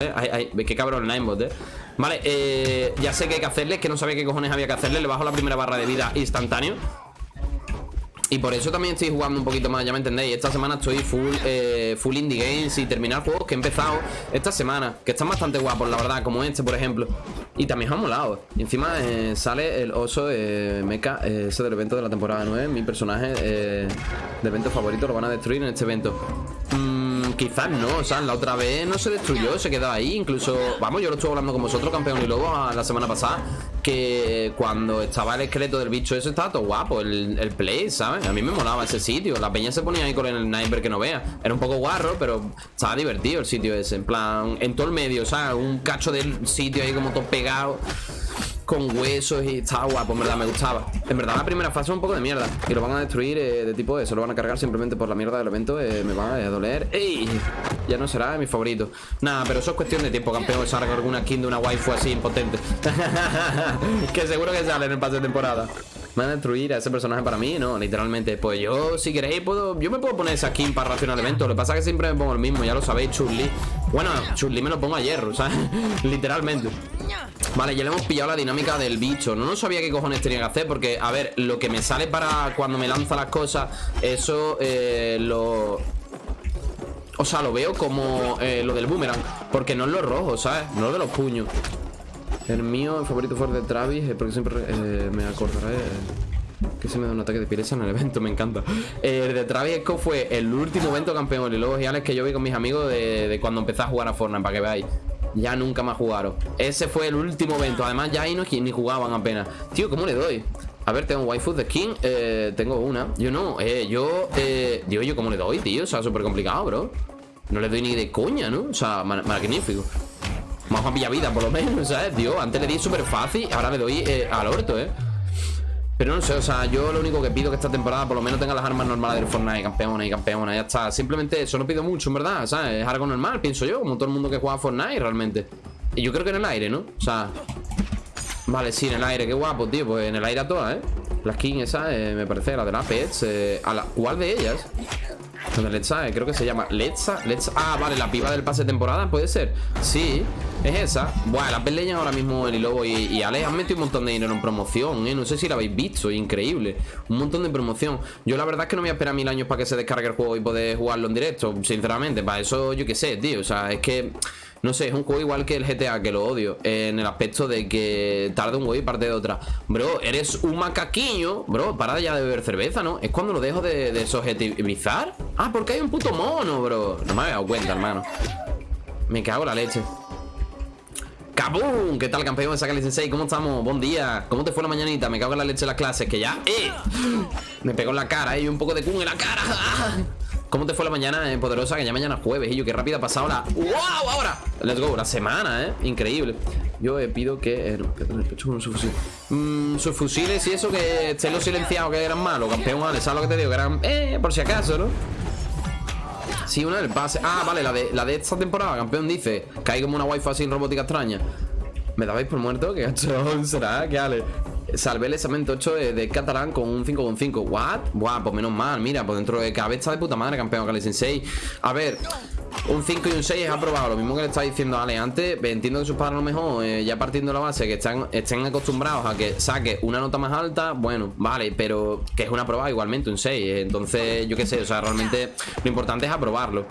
¿eh? Ay, ay, qué cabrón el Ninebot, ¿eh? Vale, eh, ya sé que hay que hacerle Que no sabía qué cojones había que hacerle Le bajo la primera barra de vida instantáneo. Y por eso también estoy jugando un poquito más, ya me entendéis. Esta semana estoy full, eh, full indie games Y terminar juegos que he empezado esta semana Que están bastante guapos, la verdad, como este, por ejemplo. Y también han molado. Y encima eh, sale el oso eh, mecha eh, Ese del evento de la temporada 9 Mi personaje de evento favorito Lo van a destruir en este evento. Mm, Quizás no, o sea, la otra vez no se destruyó Se quedó ahí, incluso Vamos, yo lo estuve hablando con vosotros, campeón y lobo La semana pasada que cuando estaba el esqueleto del bicho eso estaba todo guapo, el, el play, ¿sabes? A mí me molaba ese sitio, la peña se ponía ahí con el sniper que no vea Era un poco guarro, pero estaba divertido el sitio ese En plan, en todo el medio, ¿sabes? Un cacho del sitio ahí como todo pegado con huesos y estaba guapo, en verdad, me gustaba. En verdad la primera fase es un poco de mierda Y lo van a destruir eh, de tipo eso, lo van a cargar simplemente por la mierda del evento eh, Me va a doler ¡Ey! Ya no será mi favorito. Nada, pero eso es cuestión de tiempo, campeón Salga alguna skin de una waifu así impotente. Que seguro que sale en el pase de temporada ¿Me van a destruir a ese personaje para mí? No, literalmente Pues yo, si queréis, puedo Yo me puedo poner esa skin para racionar el evento Lo que pasa es que siempre me pongo el mismo, ya lo sabéis, Chun-Li Bueno, Chun-Li me lo pongo a hierro, ¿sabes? literalmente Vale, ya le hemos pillado la dinámica del bicho No, no sabía qué cojones tenía que hacer Porque, a ver, lo que me sale para cuando me lanza las cosas Eso eh, lo... O sea, lo veo como eh, lo del boomerang Porque no es lo rojo, ¿sabes? No lo de los puños El mío, el favorito fue el de Travis eh, Porque siempre eh, me acordaré que se me da un ataque de pireza en el evento, me encanta. El de Travis Scott fue el último evento campeón de Lobos Giales que yo vi con mis amigos de, cuando empecé a jugar a Fortnite, para que veáis. Ya nunca más jugaron. Ese fue el último evento. Además ya ahí no ni jugaban apenas. Tío, ¿cómo le doy? A ver, tengo waifu de skin eh, Tengo una. Yo no, eh, yo eh, ¿yo cómo le doy, tío? O sea, súper complicado, bro. No le doy ni de coña, ¿no? O sea, magnífico Más a vida, por lo menos, ¿sabes? Dios, antes le di súper fácil Ahora le doy eh, al orto, ¿eh? Pero no sé, o sea, yo lo único que pido que esta temporada por lo menos tenga las armas normales del Fortnite, campeona y campeona, ya está. Simplemente eso no pido mucho, en verdad, ¿sabes? Es algo normal, pienso yo, como todo el mundo que juega Fortnite realmente. Y yo creo que en el aire, ¿no? O sea... Vale, sí, en el aire, qué guapo, tío. Pues en el aire a todas, ¿eh? La skin esa, eh, me parece, la de la Pets. Eh, la, ¿Cuál de ellas? ¿Dónde Letza, eh, creo que se llama Letza, Letza Ah, vale, la piba del pase de temporada, puede ser Sí, es esa Buah, la pelean ahora mismo el Lobo y, y Ale han metido un montón de dinero en promoción, eh No sé si la habéis visto, increíble Un montón de promoción Yo la verdad es que no voy a esperar mil años para que se descargue el juego y poder jugarlo en directo Sinceramente, para eso yo qué sé, tío O sea, es que... No sé, es un juego igual que el GTA, que lo odio En el aspecto de que tarda un huevo y parte de otra Bro, eres un macaquiño Bro, para ya de beber cerveza, ¿no? Es cuando lo dejo de, de subjetivizar Ah, porque hay un puto mono, bro No me había dado cuenta, hermano Me cago en la leche ¡Cabum! ¿Qué tal, campeón de Sakali Sensei? ¿Cómo estamos? Buen día ¿Cómo te fue la mañanita? Me cago en la leche de las clases Que ya... ¡Eh! Me pegó en la cara, ¿eh? Y un poco de kun en la cara ¿Cómo te fue la mañana, eh, poderosa? Que ya mañana es jueves, y yo, qué rápida ha pasado la... ¡Wow! Ahora, let's go, la semana, ¿eh? Increíble Yo eh, pido que... Eh, pecho con su fusil mm, Sus fusiles y eso que estén los silenciados que eran malos Campeón, ¿sabes lo que te digo? Que eran... Eh, por si acaso, ¿no? Sí, una del pase Ah, vale, la de, la de esta temporada Campeón dice Que como una wifi así robótica extraña ¿Me dabais por muerto? ¿Qué gacho será? ¿Qué ale? Salvé el examen 8 de, catalán con un 5,5 ¿What? Buah, pues menos mal, mira Pues dentro de está de puta madre campeón Kali Sensei A ver, un 5 y un 6 es aprobado Lo mismo que le estaba diciendo a Ale antes Entiendo que sus padres a lo mejor, eh, ya partiendo de la base Que están, estén acostumbrados a que saque una nota más alta Bueno, vale, pero que es una aprobada igualmente, un 6 Entonces, yo qué sé, o sea, realmente Lo importante es aprobarlo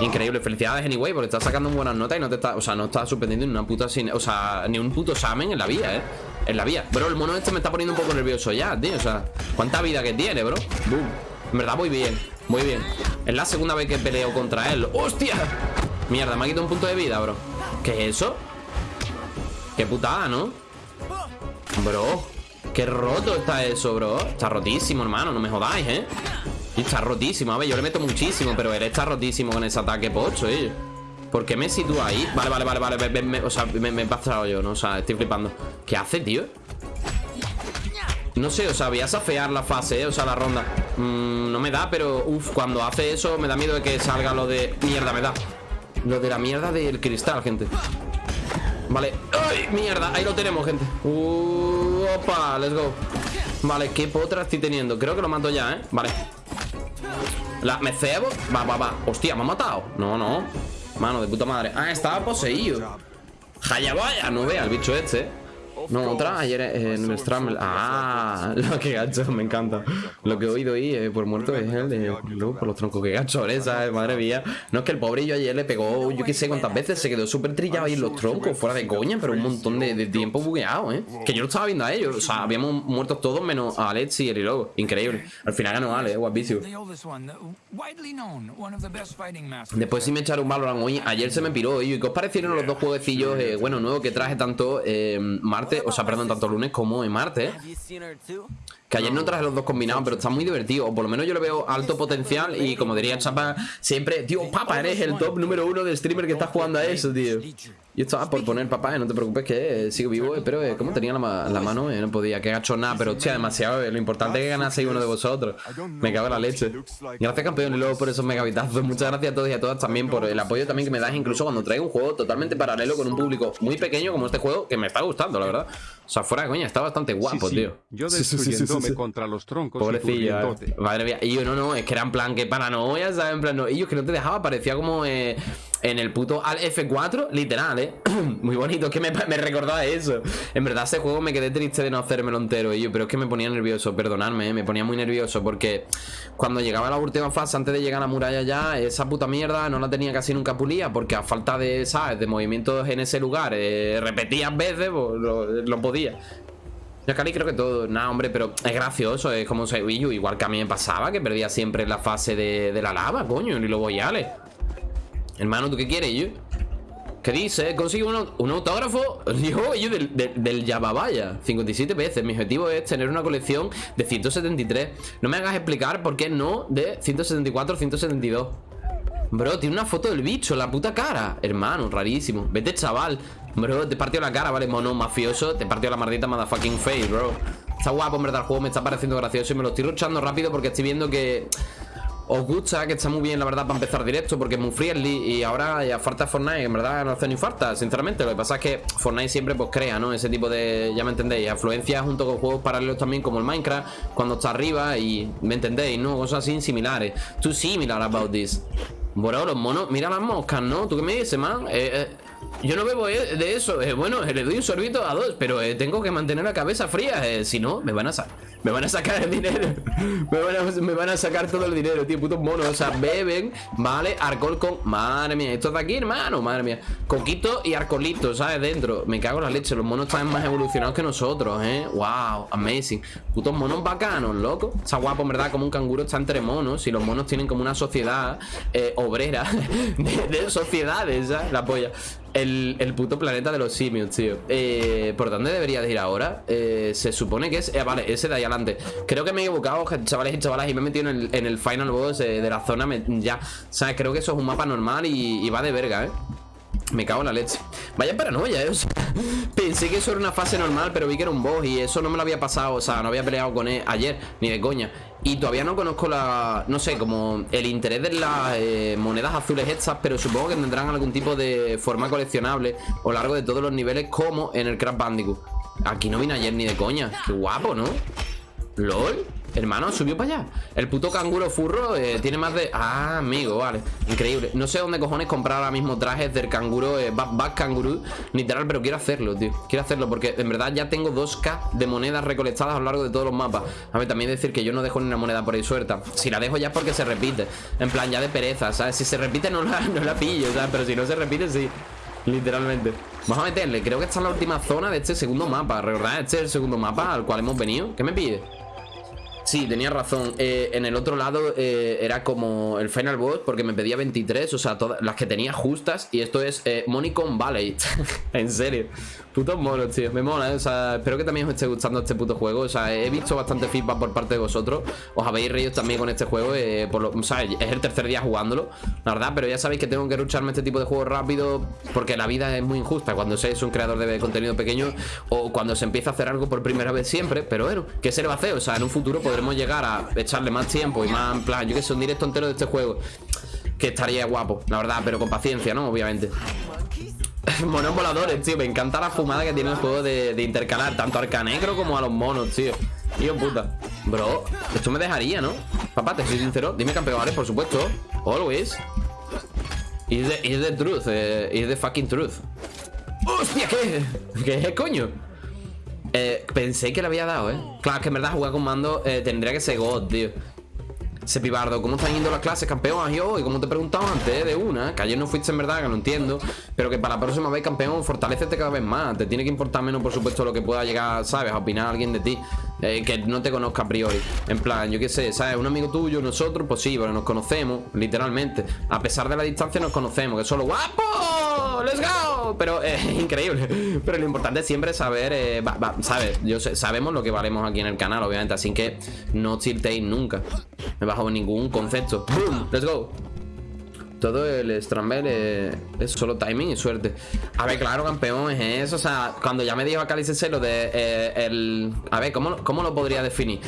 Increíble, felicidades anyway, porque estás sacando buenas notas y no te está, o sea, no estás suspendiendo ni una puta o sea, ni un puto examen en la vía, eh. En la vía. Bro, el mono este me está poniendo un poco nervioso ya, tío. O sea, ¿cuánta vida que tiene, bro? Boom. En verdad, muy bien, muy bien. Es la segunda vez que peleo contra él. ¡Hostia! Mierda, me ha quitado un punto de vida, bro. ¿Qué es eso? Qué putada, ¿no? Bro, qué roto está eso, bro. Está rotísimo, hermano, no me jodáis, ¿eh? está rotísimo, a ver, yo le meto muchísimo Pero él está rotísimo con ese ataque pocho, eh ¿Por qué me sitúa ahí? Vale, vale, vale, vale O sea, me, me he pasado yo, ¿no? O sea, estoy flipando ¿Qué hace, tío? No sé, o sea, voy a safear la fase, ¿eh? O sea, la ronda mm, No me da, pero Uf, cuando hace eso me da miedo de que salga lo de... Mierda, me da Lo de la mierda del cristal, gente Vale ¡Ay, mierda! Ahí lo tenemos, gente uh, Opa, let's go Vale, qué potra estoy teniendo Creo que lo mato ya, ¿eh? Vale la, ¿Me cebo? Va, va, va Hostia, ¿me ha matado? No, no Mano, de puta madre. Ah, estaba poseído. Hayabaya, no vea el bicho este. No, otra ayer en el. Ah, lo que gacho, me encanta. Lo que he oído ahí eh, por muerto es el de luego por los troncos que gacho, ¿sabes? Madre mía. No es que el pobrillo ayer le pegó, yo qué sé cuántas veces, se quedó súper trillado ahí en los troncos, fuera de coña, pero un montón de, tiempo bugueado, ¿eh? Que yo lo estaba viendo a ellos, o sea, habíamos muerto todos menos a Alex y el logo. Increíble. Al final ganó Ale, guapísimo. Después sí me echaron Valorant hoy. Ayer se me piró, ¿y qué os parecieron los dos jueguecillos, eh, bueno, nuevos que traje tanto eh, O sea, perdón, tanto lunes como en martes. Que ayer no traje los dos combinados, pero está muy divertido. O por lo menos yo le veo alto potencial. Y como diría Chapa, siempre, tío, papá, eres el top número uno de streamer que está jugando a eso, tío. Yo estaba por poner papá, no te preocupes que eh, sigo vivo, pero eh, como tenía la, mano, eh, no podía, que hecho nada, pero hostia, demasiado. lo importante es que ganase uno de vosotros. Me cago en la leche. Gracias, campeón, y luego por esos megabitazos. Muchas gracias a todos y a todas también por el apoyo también que me das, incluso cuando traigo un juego totalmente paralelo con un público muy pequeño como este juego, que me está gustando, la verdad. O sea, fuera de coña, está bastante guapo, tío. Yo destruyéndome contra los troncos Pobrecilla, madre mía. Y yo, no, no, es que era en plan que paranoia, ¿sabes? En plan, no. Ellos que no te dejaba, parecía como eh, en el puto Al F4, literal, ¿eh? Muy bonito, es que me, recordaba eso. En verdad, ese juego me quedé triste de no hacérmelo entero, yo, pero es que me ponía nervioso, perdonadme, ¿eh? me ponía muy nervioso porque cuando llegaba a la última fase, antes de llegar a la muralla ya, esa puta mierda no la tenía casi nunca pulida porque a falta de, ¿sabes? De movimientos en ese lugar, eh, repetidas veces, pues, lo, lo podía ya Cali creo que todo, nada hombre, pero es gracioso, es como se igual que a mí me pasaba, que perdía siempre la fase de, la lava, coño, y los boyales. Hermano, ¿tú qué quieres, yo? ¿Qué dice? Consigo un, autógrafo. Yo, yo del, del, del 57 veces. Mi objetivo es tener una colección de 173 No me hagas explicar por qué no de 174 172 Bro, tiene una foto del bicho La puta cara. Hermano, rarísimo. Vete, chaval. Bro, te partió la cara, ¿vale? Mono mafioso. Te partió la maldita motherfucking face, bro. Está guapo, en verdad, el juego me está pareciendo gracioso Y me lo estoy luchando rápido porque estoy viendo que os gusta, que está muy bien la verdad para empezar directo porque es muy friendly y ahora ya falta Fortnite, en verdad no hace ni falta, sinceramente, lo que pasa es que Fortnite siempre pues crea, ¿no? Ese tipo de, ya me entendéis, afluencia junto con juegos paralelos también como el Minecraft, cuando está arriba y, ¿me entendéis? ¿No? Cosas así similares. Too similar about this. Bueno, los monos, mira las moscas, ¿no? ¿Tú qué me dices, man? Eh, eh yo no bebo eh, de eso. Eh, bueno, le doy un sorbito a dos, pero eh, tengo que mantener la cabeza fría. si no, me van a. Me van a sacar el dinero. me, van a, sacar todo el dinero, tío. Putos monos. O sea, beben, ¿vale? Alcohol con. Madre mía, esto de aquí, hermano. Madre mía. Coquito y alcoholito, ¿sabes? Dentro. Me cago en la leche. Los monos están más evolucionados que nosotros, ¿eh? Wow, amazing. Putos monos bacanos, loco. Está guapo, en verdad, como un canguro está entre monos. Y los monos tienen como una sociedad obrera de, de sociedades, ¿sabes? La polla. El, puto planeta de los simios, tío eh, ¿Por dónde debería de ir ahora? Eh, se supone que es... Eh, vale, ese de ahí adelante Creo que me he equivocado, chavales y chavalas Y me he metido en el, final boss de la zona Ya, o sea, creo que eso es un mapa normal y, y va de verga, ¿eh? Me cago en la leche Vaya paranoia, eh Pensé que eso era una fase normal Pero vi que era un boss Y eso no me lo había pasado O sea, no había peleado con él ayer Ni de coña Y todavía no conozco la... No sé, como el interés de las eh, monedas azules estas Pero supongo que tendrán algún tipo de forma coleccionable A lo largo de todos los niveles Como en el Crash Bandicoot Aquí no vine ayer ni de coña Qué guapo, ¿no? ¿LOL? Hermano, subió para allá. El puto canguro furro eh, tiene más de... Ah, amigo, vale. Increíble. No sé dónde cojones comprar ahora mismo trajes del canguro eh, Back, canguro Literal, pero quiero hacerlo, tío. Quiero hacerlo porque en verdad ya tengo 2k de monedas recolectadas a lo largo de todos los mapas. A ver, también decir que yo no dejo ni una moneda por ahí suelta. Si la dejo ya es porque se repite. En plan, ya de pereza, ¿sabes? Si se repite no la, no la pillo, ¿sabes? Pero si no se repite, sí. Literalmente. Vamos a meterle, creo que está en la última zona de este segundo mapa. ¿Verdad? Este es el segundo mapa al cual hemos venido. ¿Qué me pide? Sí, tenía razón. Eh, en el otro lado eh, era como el final boss porque me pedía 23, o sea, todas las que tenía justas. Y esto es eh, Monicon Valley. en serio. Putos monos, tío. Me mola, ¿eh? O sea, espero que también os esté gustando este puto juego. O sea, he visto bastante feedback por parte de vosotros. Os habéis reído también con este juego. Eh, por lo, o sea, es el tercer día jugándolo, la verdad. Pero ya sabéis que tengo que lucharme este tipo de juegos rápido porque la vida es muy injusta cuando se es un creador de contenido pequeño o cuando se empieza a hacer algo por primera vez siempre. Pero bueno, ¿qué se le va a hacer? O sea, en un futuro podremos llegar a echarle más tiempo y más en plan, yo que sé, un directo entero de este juego. Que estaría guapo, la verdad, pero con paciencia, ¿no? Obviamente. monos voladores, tío. Me encanta la fumada que tiene el juego de, intercalar tanto al canegro como a los monos, tío. Tío puta. Bro, esto me dejaría, ¿no? Papá, te soy sincero. Dime campeones, por supuesto. Always. Is the, is the truth, eh, is the fucking truth. ¡Hostia! ¿Qué? ¿Qué es, coño? Eh, pensé que le había dado, ¿eh? Claro, que en verdad jugar con mando eh, tendría que ser God, tío. Sepibardo, ¿cómo están yendo las clases, campeón? Yo, y como te he preguntado antes, de una, que ayer no fuiste en verdad, que lo entiendo, pero que para la próxima vez, campeón, fortalecete cada vez más. Te tiene que importar menos, por supuesto, lo que pueda llegar, ¿sabes? A opinar alguien de ti, eh, que no te conozca a priori. En plan, yo qué sé, ¿sabes? Un amigo tuyo, nosotros, pues sí, pero nos conocemos, literalmente. A pesar de la distancia, nos conocemos, que solo guapo, let's go. Pero es increíble. Pero lo importante es siempre saber, eh. Yo sabemos lo que valemos aquí en el canal, obviamente, así que no tiltéis nunca bajo ningún concepto. ¡Boom! ¡Let's go! Todo el Strambel es, solo timing y suerte. A ver, claro, campeón, es eso. O sea, cuando ya me dijo acá lo de eh, el. A ver, ¿cómo, ¿cómo lo podría definir?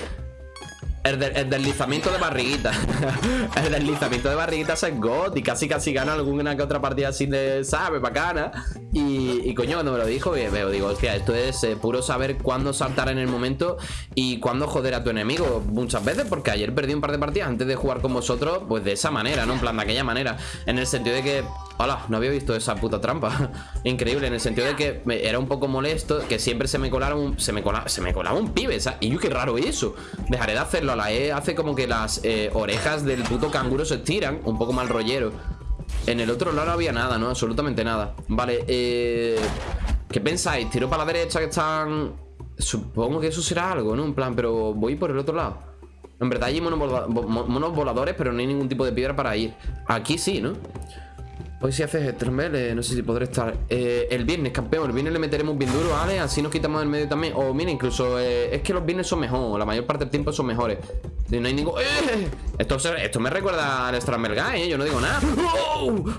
El, deslizamiento de barriguita. el deslizamiento de barriguita es God. Y casi casi gana alguna que otra partida así de, ¿sabes? Bacana. Y, y coño, cuando me lo dijo, veo, digo, hostia, esto es eh, puro saber cuándo saltar en el momento y cuándo joder a tu enemigo. Muchas veces, porque ayer perdí un par de partidas antes de jugar con vosotros, pues de esa manera, ¿no? En plan, de aquella manera. En el sentido de que Hola, no había visto esa puta trampa Increíble, en el sentido de que era un poco molesto Que siempre se me colaron se me colaba, se me colaba un pibe. Y yo, qué raro eso Dejaré de hacerlo, la E hace como que las eh, orejas del puto canguro se estiran Un poco mal rollero En el otro lado no había nada, ¿no? Absolutamente nada Vale, eh... ¿Qué pensáis? ¿Tiro para la derecha que están...? Supongo que eso será algo, ¿no? En plan, pero voy por el otro lado En verdad hay monos voladores, pero no hay ningún tipo de piedra para ir Aquí sí, ¿no? Hoy si haces eh, no sé si podré estar eh, El viernes, campeón, el viernes le meteremos bien duro, ¿vale? Así nos quitamos el medio también. O mira, incluso, eh, es que los viernes son mejor La mayor parte del tiempo son mejores. No hay ningún... ¡Eh! Esto, esto me recuerda al Stramel Guy, ¿eh? Yo no digo nada.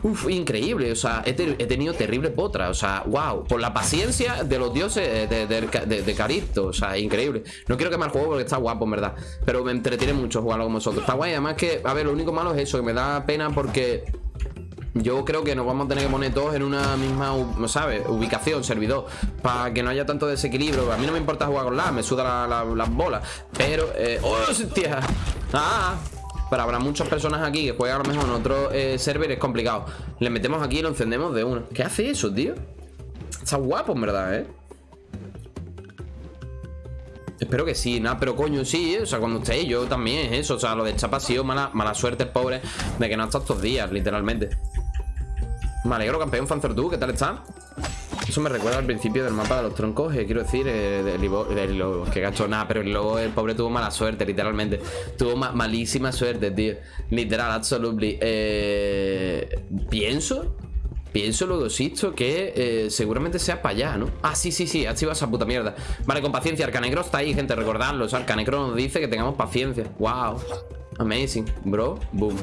Uf, increíble, o sea, he, tenido terrible potra. O sea, wow, por la paciencia de los dioses de, de, Caristo. O sea, increíble. No quiero quemar el juego porque está guapo, en verdad. Pero me entretiene mucho jugarlo con vosotros. Está guay, además que, a ver, lo único malo es eso Que me da pena porque yo creo que nos vamos a tener que poner todos en una misma, ¿sabes? Ubicación, servidor Para que no haya tanto desequilibrio A mí no me importa jugar con la, me suda las bolas Pero, eh, ¡oh, hostia! ¡Ah! Pero habrá muchas personas aquí que juegan a lo mejor en otro eh, server Es complicado Le metemos aquí y lo encendemos de una ¿Qué hace eso, tío? Está guapo, en verdad, ¿eh? Espero que sí, nada, pero coño, sí, ¿eh? o sea, cuando estéis, yo también es eso, o sea, lo de Chapa ha sido mala, mala suerte, pobre, de que no ha estado estos días, literalmente. Me alegro, campeón tú, ¿qué tal está? Eso me recuerda al principio del mapa de los troncos, eh, quiero decir, eh, del, que gacho nada, pero el lobo, el pobre tuvo mala suerte, literalmente. Tuvo malísima suerte, tío. Literal, absolutely. Eh, pienso, pienso luego, existo, que eh, seguramente sea para allá, ¿no? Ah, sí, sí, sí, activa esa puta mierda. Vale, con paciencia, Arcanecro está ahí, gente, recordadlo. O sea, Arcanecro nos dice que tengamos paciencia. Wow. Amazing, bro. Boom.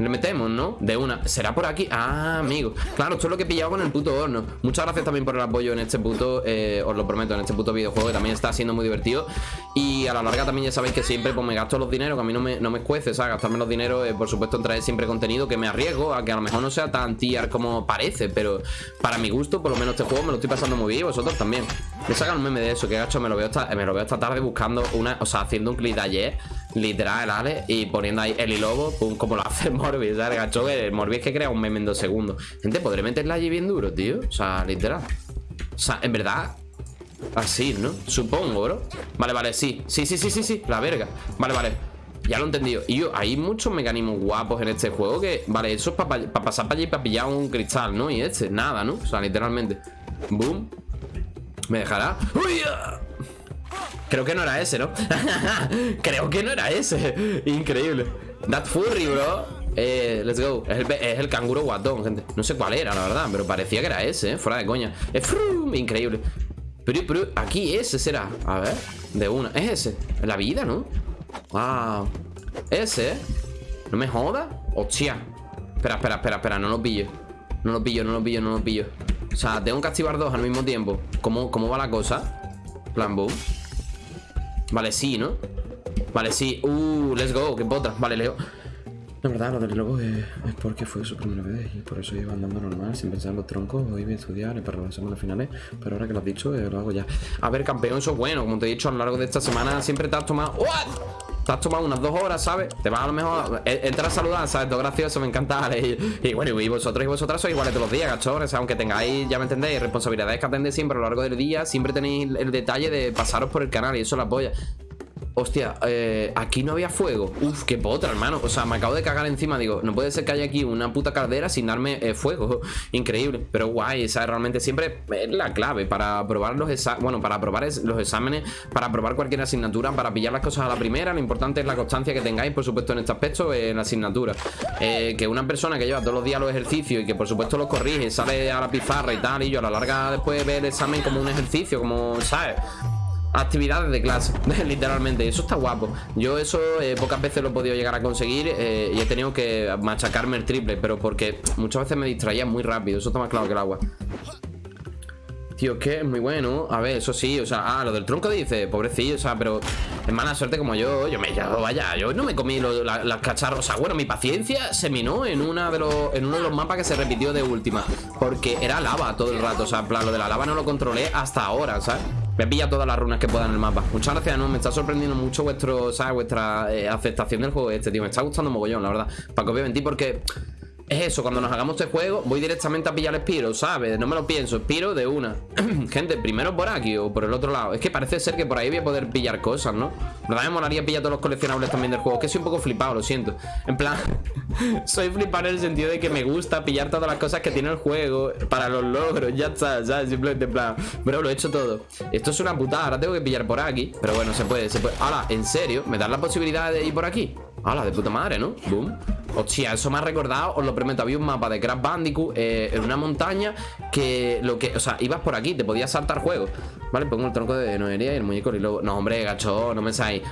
Le metemos, ¿no? De una ¿Será por aquí? Ah, amigo Claro, esto es lo que he pillado con el puto horno Muchas gracias también por el apoyo en este puto eh, Os lo prometo, en este puto videojuego Que también está siendo muy divertido Y a la larga también ya sabéis que siempre Pues me gasto los dineros Que a mí no me, no me escuece, ¿sabes? Gastarme los dineros Por supuesto en traer siempre contenido Que me arriesgo A que a lo mejor no sea tan tier como parece Pero para mi gusto, por lo menos este juego Me lo estoy pasando muy bien Y vosotros también Me sacan un meme de eso Que gacho, me lo veo esta, me lo veo esta tarde buscando una O sea, haciendo un clic de ayer Literal, ¿vale? Y poniendo ahí el lobo, pum, como lo hace Morbius, ¿sabes? Gacho, el Morbius que crea un meme en dos segundos. Gente, ¿podré meterla allí bien duro, tío? O sea, literal. O sea, en verdad, así, ¿no? Supongo, bro. Vale, vale, sí. Sí, sí, sí, sí, sí. La verga. Vale, vale. Ya lo he entendido. Y yo, hay muchos mecanismos guapos en este juego que, vale, eso es para pasar para allí y para pillar un cristal, ¿no? Y este, nada, ¿no? O sea, literalmente. Boom. ¿Me dejará? ¡Uy! Creo que no era ese, ¿no? Creo que no era ese Increíble That furry, bro eh, let's go. Es el, canguro guatón, gente. No sé cuál era, la verdad Pero parecía que era ese, ¿eh? Fuera de coña. Frum, increíble. Pero, pero aquí ese será. A ver, de una. Es ese. La vida, ¿no? Wow Ese, ¿eh? No me joda. Hostia. Espera, espera, espera, espera. No lo pillo. No lo pillo, no lo pillo, no lo pillo. O sea, tengo que activar dos al mismo tiempo. ¿Cómo, cómo va la cosa? Plan boom. Vale, sí, ¿no? Vale, sí. Uh, let's go, qué potra. Vale, Leo la verdad, lo del lobo es, porque fue su primera vez y por eso iba andando normal, sin pensar en los troncos. Hoy voy a estudiar para las semanas finales, pero ahora que lo has dicho, eh, lo hago ya. A ver, campeón, eso es bueno. Como te he dicho, a lo largo de esta semana siempre te has tomado... te has tomado unas dos horas, ¿sabes? Te vas a lo mejor, eh, entras a saludar, ¿sabes? Todo gracioso, me encanta, Y, bueno, y vosotros y vosotras sois iguales todos los días, cachorros, aunque tengáis, ya me entendéis, responsabilidades que atendéis siempre a lo largo del día, siempre tenéis el detalle de pasaros por el canal y eso la apoya. Hostia, eh, aquí no había fuego. Uf, qué potra, hermano. O sea, me acabo de cagar encima Digo, no puede ser que haya aquí una puta caldera sin darme eh, fuego. Increíble. Pero guay, esa realmente siempre la clave Para probar los exámenes Bueno, para probar los exámenes Para probar cualquier asignatura Para pillar las cosas a la primera. Lo importante es la constancia que tengáis, por supuesto, en este aspecto En la asignatura. Eh, Que una persona que lleva todos los días los ejercicios Y que, por supuesto, los corrige Sale a la pizarra y tal Y yo a la larga después ve el examen como un ejercicio Como, ¿sabes? Actividades de clase, literalmente. Eso está guapo. Yo eso eh, pocas veces lo he podido llegar a conseguir eh, y he tenido que machacarme el triple, pero porque muchas veces me distraía muy rápido. Eso está más claro que el agua. Tío, que es muy bueno. A ver, eso sí, o sea, ah, lo del tronco dice, pobrecillo, o sea, pero es mala suerte como yo. Yo me llamo, vaya, yo no me comí las cacharros. O sea, bueno, mi paciencia se minó en una de los, en uno de los mapas que se repitió de última. Porque era lava todo el rato. O sea, lo de la lava no lo controlé hasta ahora, ¿sabes? Me pilla todas las runas que puedan en el mapa. Muchas gracias, ¿no? Me está sorprendiendo mucho vuestro, ¿sabes? vuestra eh, aceptación del juego este, tío. Me está gustando mogollón, la verdad. Para a mentir porque es eso, cuando nos hagamos este juego Voy directamente a pillar Spiro, ¿sabes? No me lo pienso, Spiro de una Gente, primero por aquí o por el otro lado Es que parece ser que por ahí voy a poder pillar cosas, ¿no? verdad me molaría pillar todos los coleccionables también del juego que soy un poco flipado, lo siento En plan, soy flipado en el sentido de que me gusta pillar todas las cosas que tiene el juego Para los logros, ya está, ¿sabes? Simplemente en plan, bro, lo he hecho todo Esto es una putada, ahora tengo que pillar por aquí Pero bueno, se puede, se puede Ahora, ¿en serio? ¿Me das la posibilidad de ir por aquí? ¡Hala, de puta madre, ¿no? Boom. Hostia, eso me ha recordado, os lo prometo Había un mapa de Crash Bandicoot eh, en una montaña Que lo que, o sea, ibas por aquí Te podías saltar juegos. Vale, pongo el tronco de Noelia y el muñeco y luego No, hombre, gacho, no me sabéis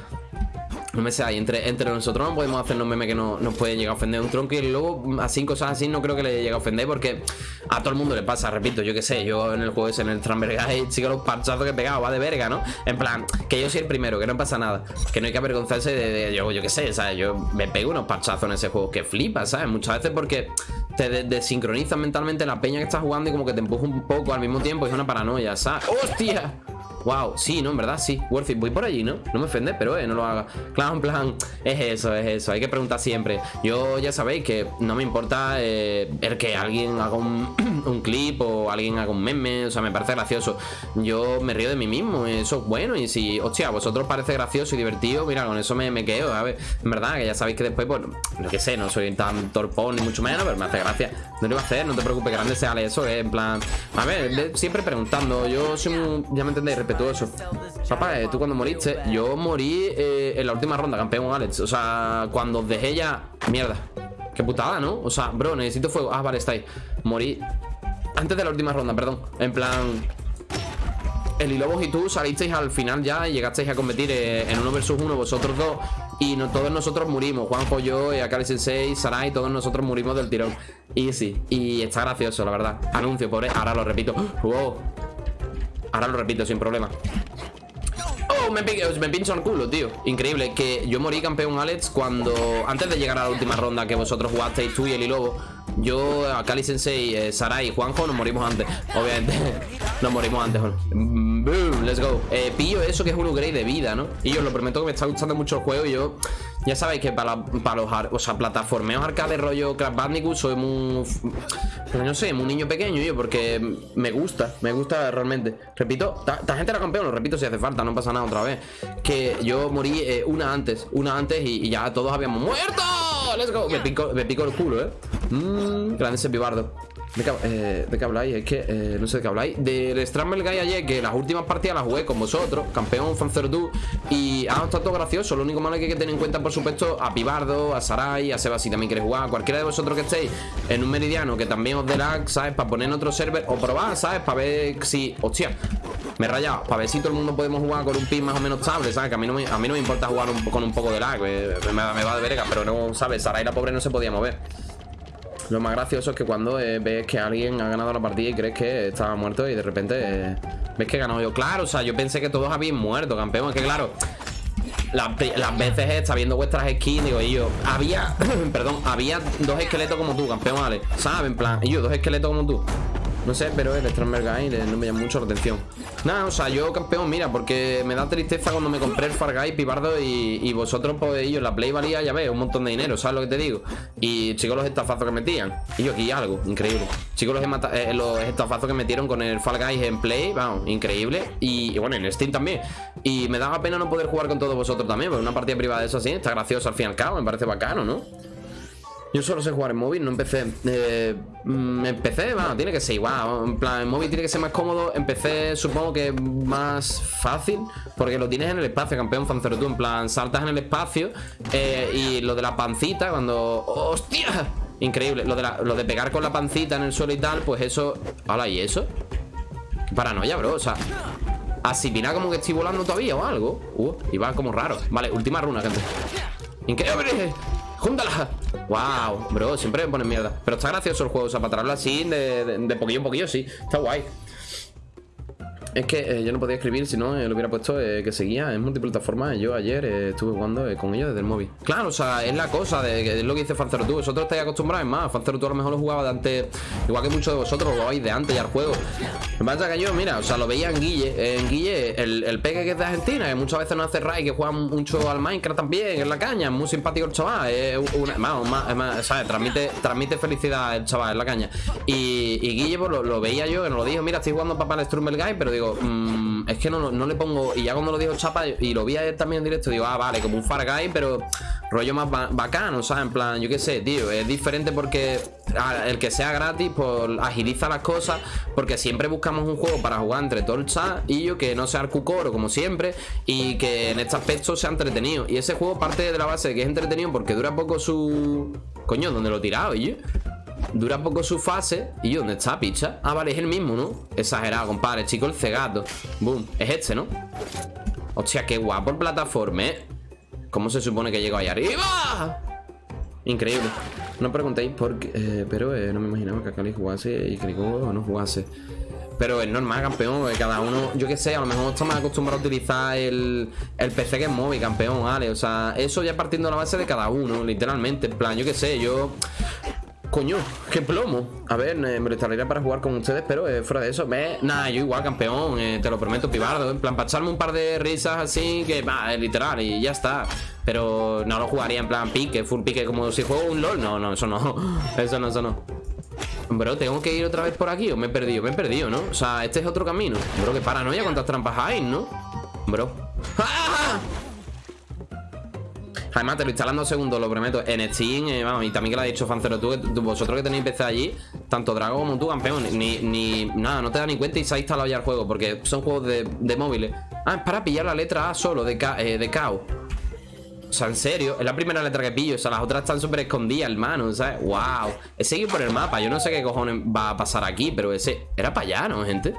no me sé, entre, entre nosotros no podemos hacernos memes que no, nos pueden llegar a ofender un tronco y luego así cosas así no creo que le llegue a ofender porque a todo el mundo le pasa, repito, yo qué sé, yo en el juego ese, en el Trambergay, sigo los parchazos que he pegado, va de verga, ¿no? En plan, que yo soy el primero, que no pasa nada, que no hay que avergonzarse de, yo, yo qué sé, ¿sabes? Yo me pego unos parchazos en ese juego que flipa, ¿sabes? Muchas veces porque te desincronizas mentalmente la peña que estás jugando y como que te empuja un poco al mismo tiempo y es una paranoia, ¿sabes? ¡Hostia! Wow, sí, no, en verdad sí. Worth it. Voy por allí, ¿no? No me ofende, pero eh, no lo haga. Claro, en plan, es eso, es eso. Hay que preguntar siempre. Yo ya sabéis que no me importa eh, el que alguien haga un, clip o alguien haga un meme. O sea, me parece gracioso. Yo me río de mí mismo. Eso es bueno. Y si, hostia, a vosotros parece gracioso y divertido, mira, con eso me, quedo, ver En verdad, que ya sabéis que después, pues, lo que sé, no soy tan torpón ni mucho menos, pero me hace gracia. No lo iba a hacer, no te preocupes, grande sea eso, eh, en plan. A ver, siempre preguntando. Yo soy un, ya me entendéis, respetuoso. Papá, eh, tú cuando moriste, yo morí eh, en la última ronda, campeón Alex. O sea, cuando dejé ya. Mierda. Qué putada, ¿no? O sea, bro, necesito fuego. Ah, vale, está ahí. Morí. Antes de la última ronda, perdón. En plan. El Lobos y tú salisteis al final ya y llegasteis a competir eh, en uno versus uno vosotros dos y no, todos nosotros murimos. Juanjo, yo, Akali Sensei, Sarai, todos nosotros murimos del tirón. Y sí, y está gracioso, la verdad. Anuncio, pobre. Ahora lo repito. Wow. Ahora lo repito sin problema. Oh, me, me pincho el culo, tío. Increíble, que yo morí campeón Alex cuando Antes de llegar a la última ronda que vosotros jugasteis Tú y el Lobo Yo, Akali Sensei, eh, Sarai y Juanjo nos morimos antes Obviamente Nos morimos antes Boom, let's go eh, Pillo eso que es un upgrade de vida, ¿no? Y yo os lo prometo que me está gustando mucho el juego Y yo ya sabéis que para, para los o sea, plataformeos arcade rollo Crash Bandicoot soy muy... Pues no sé, muy niño pequeño yo, porque me gusta, me gusta realmente. Repito, esta gente era campeón, lo repito si hace falta, no pasa nada otra vez. Que yo morí eh, una antes, una antes y, ya todos habíamos muerto. Me pico el culo, eh. Mmm, grande ese pibardo. ¿De qué, eh, ¿De qué, habláis? Es que eh, no sé de qué habláis. Del Stramble Guy ayer, que las últimas partidas las jugué con vosotros, campeón, Fancerdu. Y ha estado todo gracioso. Lo único malo que hay que tener en cuenta, por supuesto, a Pibardo, a Sarai, a Seba si también queréis jugar. Cualquiera de vosotros que estéis en un meridiano que también os dé lag, ¿sabes? Para poner en otro server o probar, ¿sabes? Para ver si. Hostia, me he rayado. Para ver si todo el mundo podemos jugar con un pin más o menos estable, ¿sabes? Que a mí no me, a mí no me importa jugar con un poco de lag. Me, me va de verga, pero no, ¿sabes? Sarai la pobre no se podía mover. Lo más gracioso es que cuando eh, ves que alguien ha ganado la partida y crees que estaba muerto y de repente eh, ves que he ganado yo. Claro, o sea, yo pensé que todos habían muerto, campeón. Es que claro, las, veces está viendo vuestras skins, digo, y yo, había, perdón, había dos esqueletos como tú, campeón, ¿vale? ¿Sabes? En plan, y yo, dos esqueletos como tú. No sé, pero el Stromberg Guy no me llama mucho la atención. Nada, o sea, yo campeón, mira Porque me da tristeza cuando me compré el Far Guy Pibardo y, vosotros, pues ellos, la Play valía, ya ves, un montón de dinero ¿Sabes lo que te digo? Y chicos, los estafazos que metían. Y yo aquí algo, increíble. Chicos, los, eh, los estafazos que metieron con el Fall Guys en Play Vamos, increíble. Y, y, bueno, en Steam también. Y me daba pena no poder jugar con todos vosotros también Porque una partida privada de eso así está gracioso al fin y al cabo Me parece bacano, ¿no? Yo solo sé jugar en móvil, no empecé. Eh, mm, empecé, bueno, tiene que ser igual. En plan, en móvil tiene que ser más cómodo. Empecé, supongo que más fácil. Porque lo tienes en el espacio, campeón Fancero tú. En plan, saltas en el espacio. Eh, y lo de la pancita, cuando. ¡Hostia! Increíble. Lo de, lo de pegar con la pancita en el suelo y tal, pues eso. ¡Hala! ¿Y eso? Paranoia, bro. O sea. Así mira como que estoy volando todavía o algo. Uh, y va como raro. Vale, última runa, gente. Increíble. ¡Júntala! ¡Wow! Bro, siempre me ponen mierda Pero está gracioso el juego, o sea, para traerlo así de, poquillo en poquillo, sí Está guay es que eh, yo no podía escribir si no eh, lo hubiera puesto eh, que seguía en multiplataforma. Yo ayer estuve jugando con ellos desde el móvil. Claro, o sea, es la cosa de que es lo que dice Fancero tú. Vosotros estáis acostumbrados, es más, Fancero tú a lo mejor lo jugaba de antes, igual que muchos de vosotros lo jugabais de antes ya el juego. Me pasa que yo, mira, o sea, lo veía en Guille. En Guille, el, el peque que es de Argentina, que muchas veces no hace ray, que juega mucho al Minecraft también, en la caña, es muy simpático el chaval. Es una, más, más, ¿sabes? Transmite, transmite felicidad el chaval en la caña. Y, y Guille, pues lo, veía yo, que nos lo dijo, mira, estoy jugando papá el Guy, pero digo, mmm, es que no, le pongo. Y ya cuando lo dijo Chapa y lo vi a también en directo, digo, ah, vale, como un Far Guy, pero rollo más bacano, ¿sabes? En plan, yo qué sé, tío, es diferente porque el que sea gratis, pues agiliza las cosas, porque siempre buscamos un juego para jugar entre todo y yo que no sea cucoro como siempre y que en este aspecto sea entretenido. Y ese juego parte de la base de que es entretenido porque dura poco su. Coño, ¿dónde lo he tirado, yo? Dura poco su fase ¿Y dónde está, picha? Ah, vale, es el mismo, ¿no? Exagerado, compadre Chico, el cegato Boom, es este, ¿no? Hostia, qué guapo el plataforma, ¿eh? ¿Cómo se supone que llego ahí arriba? Increíble No preguntéis por qué eh, Pero eh, no me imaginaba que Akali jugase y que no jugase pero es normal, campeón, cada uno, yo qué sé, a lo mejor está más acostumbrado a utilizar el, el PC que es móvil, campeón, ¿vale? O sea, eso ya partiendo de la base de cada uno, literalmente, en plan, yo qué sé, yo Coño, qué plomo A ver, me lo instalaría para jugar con ustedes Pero eh, fuera de eso, ve, nada, yo igual campeón eh, Te lo prometo, pibardo En plan, para echarme un par de risas así Que va, literal, y ya está Pero no lo jugaría en plan pique, full pique Como si juego un LOL, no, no, eso no Eso no, eso no Bro, ¿tengo que ir otra vez por aquí o me he perdido? Me he perdido, ¿no? O sea, este es otro camino Bro, qué paranoia, cuántas trampas hay, ¿no? Bro ¡Ah! Además, te lo instalan dos segundos, lo prometo. En Steam, eh, vamos, y también que lo ha dicho Fancero, tú, vosotros que tenéis PC allí, tanto Drago como tú, campeón, ni, nada, no te da ni cuenta y se ha instalado ya el juego, porque son juegos de, móviles. Ah, es para pillar la letra A solo de, eh, de KO. O sea, en serio, es la primera letra que pillo. O sea, las otras están súper escondidas, hermano. ¿Sabes? ¡Wow! He seguido por el mapa. Yo no sé qué cojones va a pasar aquí, pero ese. Era para allá, ¿no, gente?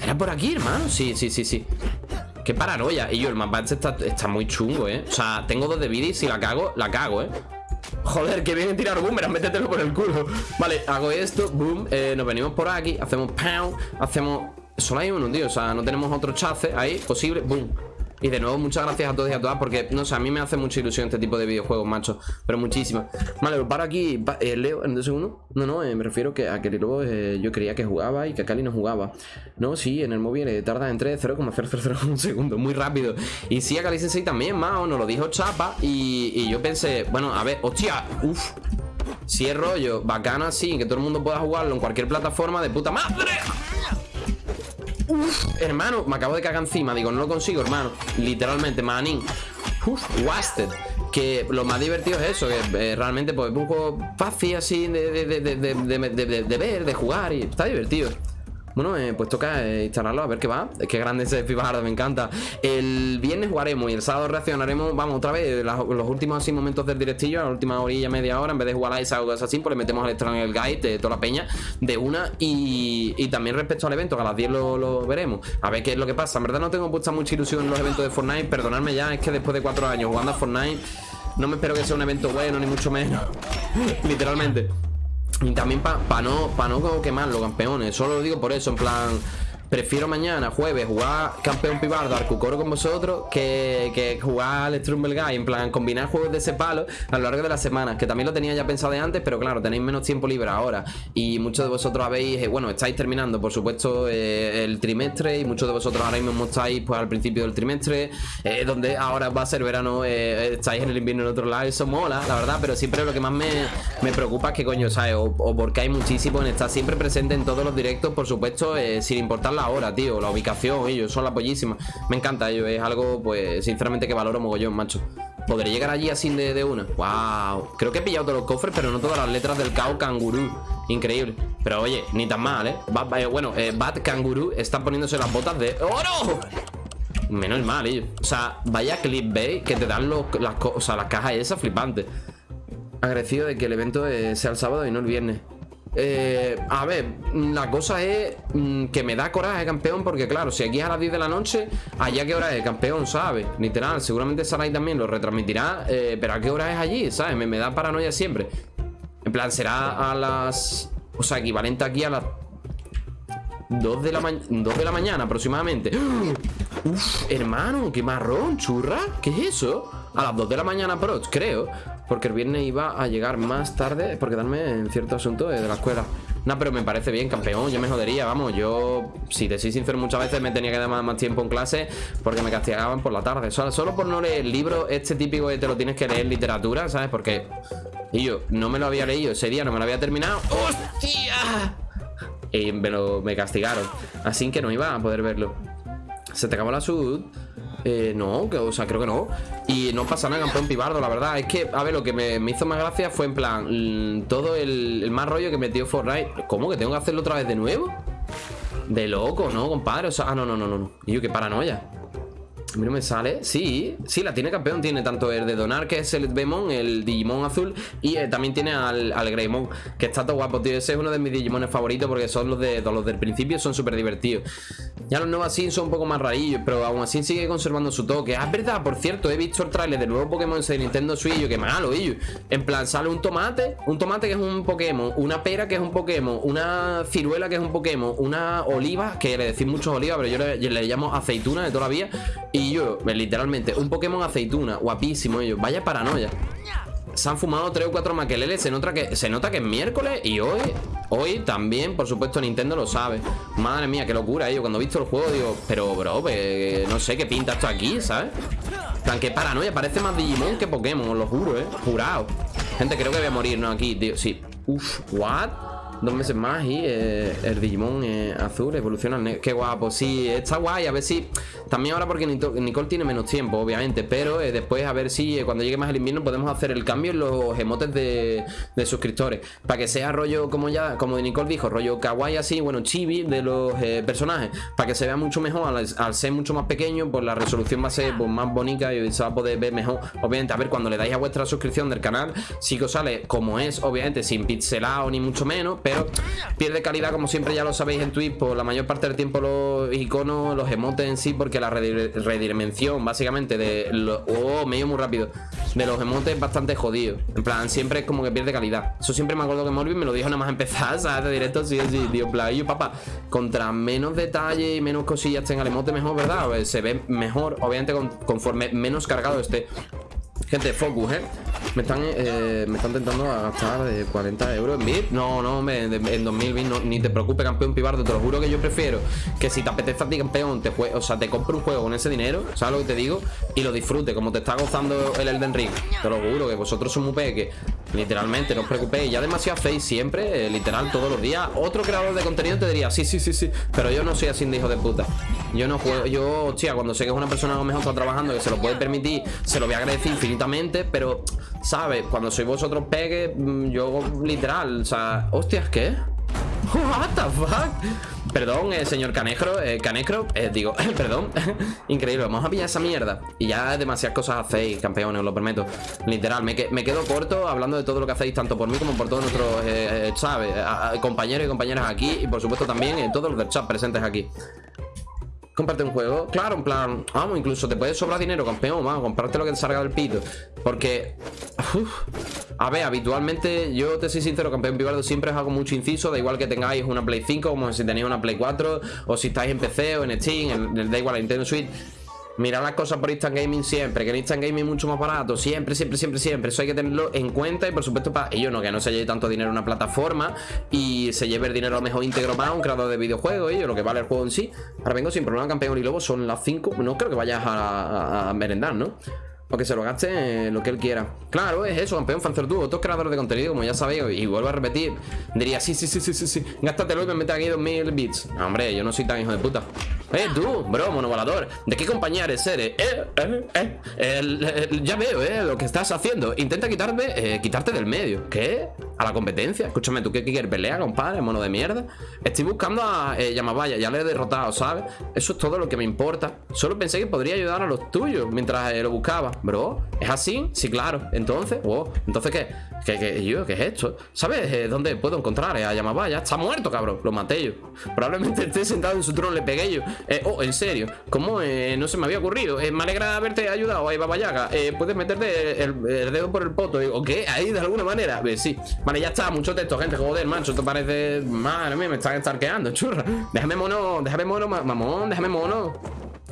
Era por aquí, hermano. Sí, sí, sí, sí. Qué paranoia. Y yo, el mapa este está, muy chungo, ¿eh? O sea, tengo dos de y si la cago, la cago, ¿eh? Joder, que viene tirar boomerang, métetelo por el culo Vale, hago esto, boom, eh, nos venimos por aquí Hacemos pound, hacemos... Solo hay uno, tío, o sea, no tenemos otro chance ahí Posible, boom y de nuevo, muchas gracias a todos y a todas Porque, no sé, a mí me hace mucha ilusión este tipo de videojuegos, macho Pero muchísimas Vale, pues paro aquí eh, Leo, en dos segundos No, no, eh, me refiero que a que luego eh, yo creía que jugaba Y que Cali no jugaba No, sí, en el móvil tarda entre 0,000 un segundo Muy rápido Y sí, a Cali Sensei también, más nos lo dijo Chapa y, y yo pensé, bueno, a ver, hostia Uf si es rollo bacano así, que todo el mundo pueda jugarlo en cualquier plataforma de puta madre Uf, hermano, me acabo de cagar encima. Digo, no lo consigo, hermano. Literalmente, manín. Uf, wasted. Que lo más divertido es eso, que eh, realmente pues un juego fácil así de, de, de, de, ver, de jugar y está divertido. Bueno, eh, pues toca eh, instalarlo a ver qué va. Qué grande ese Fibardo, me encanta. El viernes jugaremos y el sábado reaccionaremos Vamos, otra vez, los últimos así momentos del directillo A la última orilla, media hora En vez de jugar a esa o así, pues le metemos al extra en el guide De toda la peña, de una y, y también respecto al evento, que a las 10 lo, veremos. A ver qué es lo que pasa. En verdad no tengo puesta mucha ilusión en los eventos de Fortnite Perdonadme ya, es que después de cuatro años jugando a Fortnite No me espero que sea un evento bueno, ni mucho menos. Literalmente y también para pa no, pa no quemarlo, campeones. Solo lo digo por eso, en plan. Prefiero mañana, jueves, jugar campeón pibardo Arcucoro con vosotros que, que jugar al Strumble Guy. En plan, combinar juegos de ese palo a lo largo de la semana. Que también lo tenía ya pensado de antes, pero claro, tenéis menos tiempo libre ahora. Y muchos de vosotros habéis, eh, bueno, estáis terminando, por supuesto, eh, el trimestre. Y muchos de vosotros ahora mismo estáis pues al principio del trimestre. Eh, donde ahora va a ser verano, estáis en el invierno en otro lado. Eso mola, la verdad. Pero siempre lo que más me, me preocupa es que coño, ¿sabes? O, o, porque hay muchísimo en estar siempre presente en todos los directos, por supuesto, sin importar la hora, tío, la ubicación, ellos son la pollísima. Me encanta ellos, es algo, pues, sinceramente que valoro mogollón, macho. ¿Podré llegar allí así de, de una? ¡Wow! Creo que he pillado todos los cofres, pero no todas las letras del cao cangurú. Increíble. Pero oye, ni tan mal, ¿eh? bueno, eh, Bad Kanguru está poniéndose las botas de oro. Menos mal, ellos. O sea, vaya clickbait que te dan las, o las cajas esas flipantes. Agradecido de que el evento eh, sea el sábado y no el viernes. Eh, a ver, la cosa es mm, que me da coraje, campeón, porque claro, si aquí es a las 10 de la noche, allá qué hora es, campeón, ¿sabes? Literal, seguramente Sarai también lo retransmitirá, eh, pero ¿a qué hora es allí? ¿Sabes? Me, da paranoia siempre. En plan, será a las... O sea, equivalente aquí a las 2 de la, 2 de la mañana aproximadamente Uf, hermano, qué marrón, churra ¿Qué es eso? A las 2 de la mañana, pero creo porque el viernes iba a llegar más tarde por quedarme en cierto asunto de la escuela. No, pero me parece bien, campeón. Yo me jodería, vamos. Yo, si te soy sincero, muchas veces me tenía que dar más, tiempo en clase porque me castigaban por la tarde. Solo, por no leer el libro, este típico que te lo tienes que leer literatura, ¿sabes? Porque. Y yo no me lo había leído ese día, no me lo había terminado. ¡Hostia! Y me, lo, me castigaron. Así que no iba a poder verlo. Se te acabó la sud. Eh, no, o sea, creo que no. Y no pasa nada, campeón pibardo, la verdad. Es que, a ver, lo que me, hizo más gracia fue en plan, mm, todo el, el, más rollo que metió Fortnite. ¿Cómo que tengo que hacerlo otra vez de nuevo? De loco, ¿no, compadre? O sea, ah, no, no, no, no. Yo, qué paranoia. A mí no me sale. Sí, sí, la tiene campeón. Tiene tanto el de Donar, que es el Bemon, el Digimon azul. Y eh, también tiene al, al Greymon, que está todo guapo, tío. Ese es uno de mis Digimones favoritos porque son los de los del principio, son súper divertidos. Ya los nuevos así son un poco más rarillos, pero aún así sigue conservando su toque. Ah, es verdad, por cierto, he visto el trailer del nuevo Pokémon de Nintendo Switch. Yo, qué malo, ellos. En plan, sale un tomate, un tomate que es un Pokémon, una pera que es un Pokémon, una ciruela que es un Pokémon, una oliva, que le decís muchos olivas, pero yo le, le llamo aceituna de toda. Y yo, literalmente, un Pokémon aceituna, guapísimo ellos. Vaya paranoia. Se han fumado 3 o 4 maqueleles. Se nota que, se nota que es miércoles y hoy, hoy también, por supuesto, Nintendo lo sabe. Madre mía, qué locura, ellos. Cuando he visto el juego, digo, pero bro, no sé qué pinta esto aquí, ¿sabes? Tan que paranoia, parece más Digimon que Pokémon, os lo juro, ¿eh? Jurado. Gente, creo que voy a morir, ¿no? Aquí, tío, sí. Uf, ¿what? Dos meses más y eh, el Digimon eh, azul evoluciona Qué guapo, sí, está guay, a ver si También ahora porque Nicole tiene menos tiempo, obviamente Pero eh, después a ver si cuando llegue más el invierno Podemos hacer el cambio en los emotes de, suscriptores. Para que sea rollo, como ya como Nicole dijo Rollo kawaii así, bueno, chibi de los personajes. Para que se vea mucho mejor al, ser mucho más pequeño, pues la resolución va a ser pues, más bonita Y se va a poder ver mejor. Obviamente, a ver, cuando le dais a vuestra suscripción del canal Sí que os sale como es, obviamente, sin pixelado ni mucho menos pierde calidad, como siempre ya lo sabéis en Twitch, por la mayor parte del tiempo los iconos, los emotes en sí, porque la redimensión básicamente de los... Oh, muy rápido. De los emotes es bastante jodido. En plan, siempre es como que pierde calidad. Eso siempre me acuerdo que Morbid me lo dijo nada más empezar, ¿sabes? De directo, sí, sí, tío. Plan, yo, papá, contra menos detalle y menos cosillas tenga el emote mejor, ¿verdad? Pues se ve mejor, obviamente, conforme menos cargado esté. Gente, focus, ¿eh? Me están, eh, me están tentando gastar de 40 euros en VIP. No, no, me, en 2020 ni te preocupes, campeón pibardo. Te lo juro que yo prefiero que si te apetece a ti, campeón, te o sea, te compre un juego con ese dinero, ¿sabes lo que te digo? Y lo disfrute, como te está gozando el Elden Ring. Te lo juro que vosotros somos muy peques. Literalmente, no os preocupéis. Ya demasiado hacéis siempre, eh, literal, todos los días. Otro creador de contenido te diría, sí, sí, sí, sí. Pero yo no soy así de hijo de puta. Yo no juego, yo, hostia, cuando sé que es una persona a lo mejor está trabajando, que se lo puede permitir, se lo voy a agradecer infinitamente, pero ¿Sabes? Cuando sois vosotros pegue, mm, yo literal, o sea, hostias, ¿qué? What the fuck? Perdón, eh, señor Canecro, eh, Canecro, eh, digo, perdón Increíble, vamos a pillar esa mierda. Y ya demasiadas cosas hacéis, campeones, os lo prometo. Literal, me, quedo corto hablando de todo lo que hacéis Tanto por mí como por todos nuestros, eh, ¿sabes? compañeros y compañeras aquí Y por supuesto también todos los del chat presentes aquí Comparte un juego. Claro, en plan, vamos, incluso te puedes sobrar dinero, campeón, vamos, comprarte lo que te salga del pito. Porque, a ver, habitualmente, yo te soy sincero, campeón Pibardo, siempre os hago mucho inciso, da igual que tengáis una Play 5, como si tenéis una Play 4, o si estáis en PC o en Steam, en, da igual, en Nintendo Switch. Mira las cosas por Instant Gaming siempre, que en Instant Gaming es mucho más barato, siempre, siempre, siempre, siempre. Eso hay que tenerlo en cuenta y por supuesto para ellos no, que no se lleve tanto dinero en una plataforma y se lleve el dinero a lo mejor íntegro para un creador de videojuegos, ellos, lo que vale el juego en sí. Ahora vengo sin problema, campeón y lobo, son las 5. No creo que vayas a, a merendar, ¿no? O que se lo gaste lo que él quiera. Claro, es eso, campeón tú Otros creadores de contenido, como ya sabéis, y vuelvo a repetir, diría, sí, sí, sí, sí, sí, sí. Gástatelo y me mete aquí 2000 bits. Hombre, yo no soy tan hijo de puta. Eh, tú, bro, monovalador. ¿De qué compañía eres? Eh, eh, eh. ya veo, eh, lo que estás haciendo. Intenta quitarme, eh, quitarte del medio. ¿Qué? ¿A la competencia? Escúchame, ¿tú qué quieres? ¿Pelea, compadre? ¿Mono de mierda? Estoy buscando a eh, Yamabaya, ya le he derrotado, ¿sabes? Eso es todo lo que me importa. Solo pensé que podría ayudar a los tuyos mientras lo buscaba. Bro, ¿es así? Sí, claro. Entonces, wow, ¿entonces qué? ¿Qué, qué, yo, ¿qué es esto? ¿Sabes eh, dónde puedo encontrar a Yamabaya? Está muerto, cabrón. Lo maté yo. Probablemente esté sentado en su trono, le pegué yo. Eh, oh, en serio. ¿Cómo? Eh, no se me había ocurrido. me alegra haberte ayudado, ahí Babayaga. puedes meterte el, dedo por el poto. ¿O qué? Ahí, de alguna manera. sí. Vale, ya está. Mucho texto, gente. Joder, macho. Esto parece... Madre mía, me están estarqueando, churra. Déjame mono, déjame mono, mamón. Déjame mono.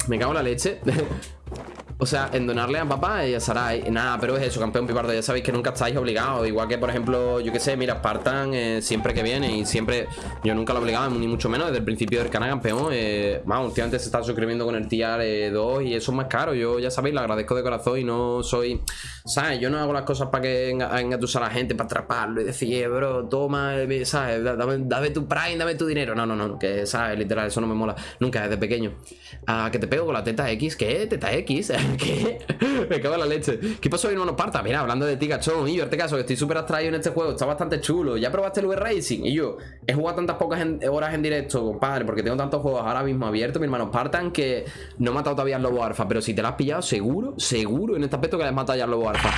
Me cago en la leche. O sea, en donarle a papá y a Sarai Nada, pero es eso, campeón pipardo Ya sabéis que nunca estáis obligados Igual que, por ejemplo, yo que sé, mira, Spartan eh, Siempre que viene y siempre Yo nunca lo obligaba, ni mucho menos Desde el principio del canal, campeón eh, Vamos, últimamente se está suscribiendo con el tier 2 Y eso es más caro, yo ya sabéis, lo agradezco de corazón Y no soy, ¿sabes? Yo no hago las cosas para que engatusar a la gente Para atraparlo y decir, eh, bro, toma, ¿sabes? Dame, tu prime, dame tu dinero No, no, no, que, ¿sabes? Literal, eso no me mola Nunca, desde pequeño Ah, que te pego con la teta X ¿Qué? ¿Teta X? ¿Qué? Me cago en la leche. ¿Qué pasó, hermano Parta? Mira, hablando de ti, cachón. Y yo, este caso, que estoy súper abstraído en este juego. Está bastante chulo. ¿Ya probaste el V-Racing? Y yo, he jugado tantas pocas horas en directo, compadre, porque tengo tantos juegos ahora mismo abiertos, mi hermano Spartan, que no he matado todavía al lobo alfa. Pero si te lo has pillado, seguro, seguro en este aspecto que le has matado ya al lobo alfa.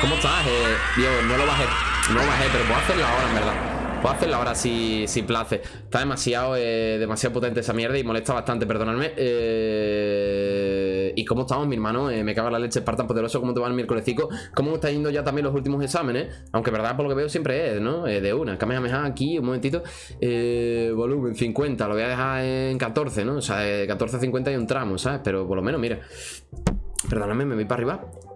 ¿Cómo estás? Eh, Dios, no lo bajé. No lo bajé, pero puedo hacerlo ahora, en verdad. Puedo hacerla ahora si, si place. Está demasiado, eh, demasiado potente esa mierda y molesta bastante, perdonadme. Eh, ¿Y cómo estamos, mi hermano? Eh, me caga la leche tan poderoso. ¿Cómo te va el miércolesico? ¿Cómo está yendo ya también los últimos exámenes? Aunque verdad, por lo que veo, siempre es, ¿no? de una. Kamehameha aquí, un momentito. volumen 50. Lo voy a dejar en 14, ¿no? O sea, 14, 50 y un tramo, ¿sabes? Pero por lo menos, mira. Perdóname, me voy para arriba.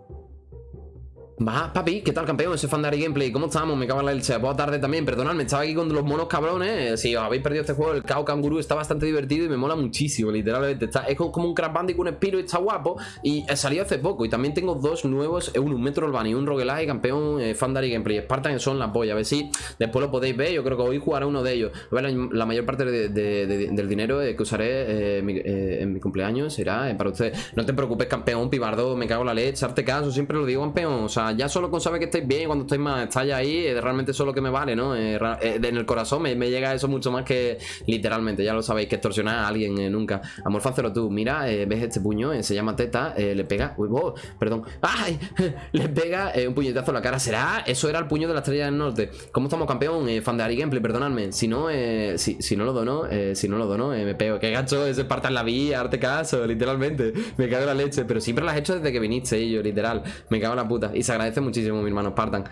Va, papi, ¿qué tal campeón? Ese fan de Ari Gameplay, ¿cómo estamos? Me cago en la leche, puedo tarde también, perdonadme, estaba aquí con los monos cabrones. Si os habéis perdido este juego, el Kao Kanguru está bastante divertido y me mola muchísimo, literalmente. Está, Es como un Crash Bandicoot, un Spiro y está guapo. Y salió hace poco y también tengo dos nuevos, eh, un Metro un Roguelike Campeón eh, fan de Ari Gameplay, Spartan son la polla, a ver si después lo podéis ver. Yo creo que hoy jugaré uno de ellos. La mayor parte del dinero que usaré eh, en mi cumpleaños será para ustedes No te preocupes campeón, pibardo, me cago en la leche, arte caso, siempre lo digo campeón, o sea ya solo con saber que estáis bien cuando estáis más estáis ahí, es realmente eso lo que me vale, ¿no? Eh, eh, en el corazón me, llega eso mucho más que literalmente, ya lo sabéis, que extorsionar a alguien eh, nunca. Amor, fácelo tú, mira, ves este puño, se llama teta, le pega, uy, oh, perdón, ¡ay! le pega un puñetazo en la cara, ¿será? Eso era el puño de la estrella del norte. ¿Cómo estamos, campeón? fan de Ari Gameplay, perdonadme. Si no, si, si, no lo dono, si no lo dono, me pego. Qué gacho, ese parta en la vía, arte caso, literalmente. Me cago en la leche, pero siempre lo has hecho desde que viniste, yo, literal. Me cago en la puta. Y se agradece muchísimo, mi hermano Spartan.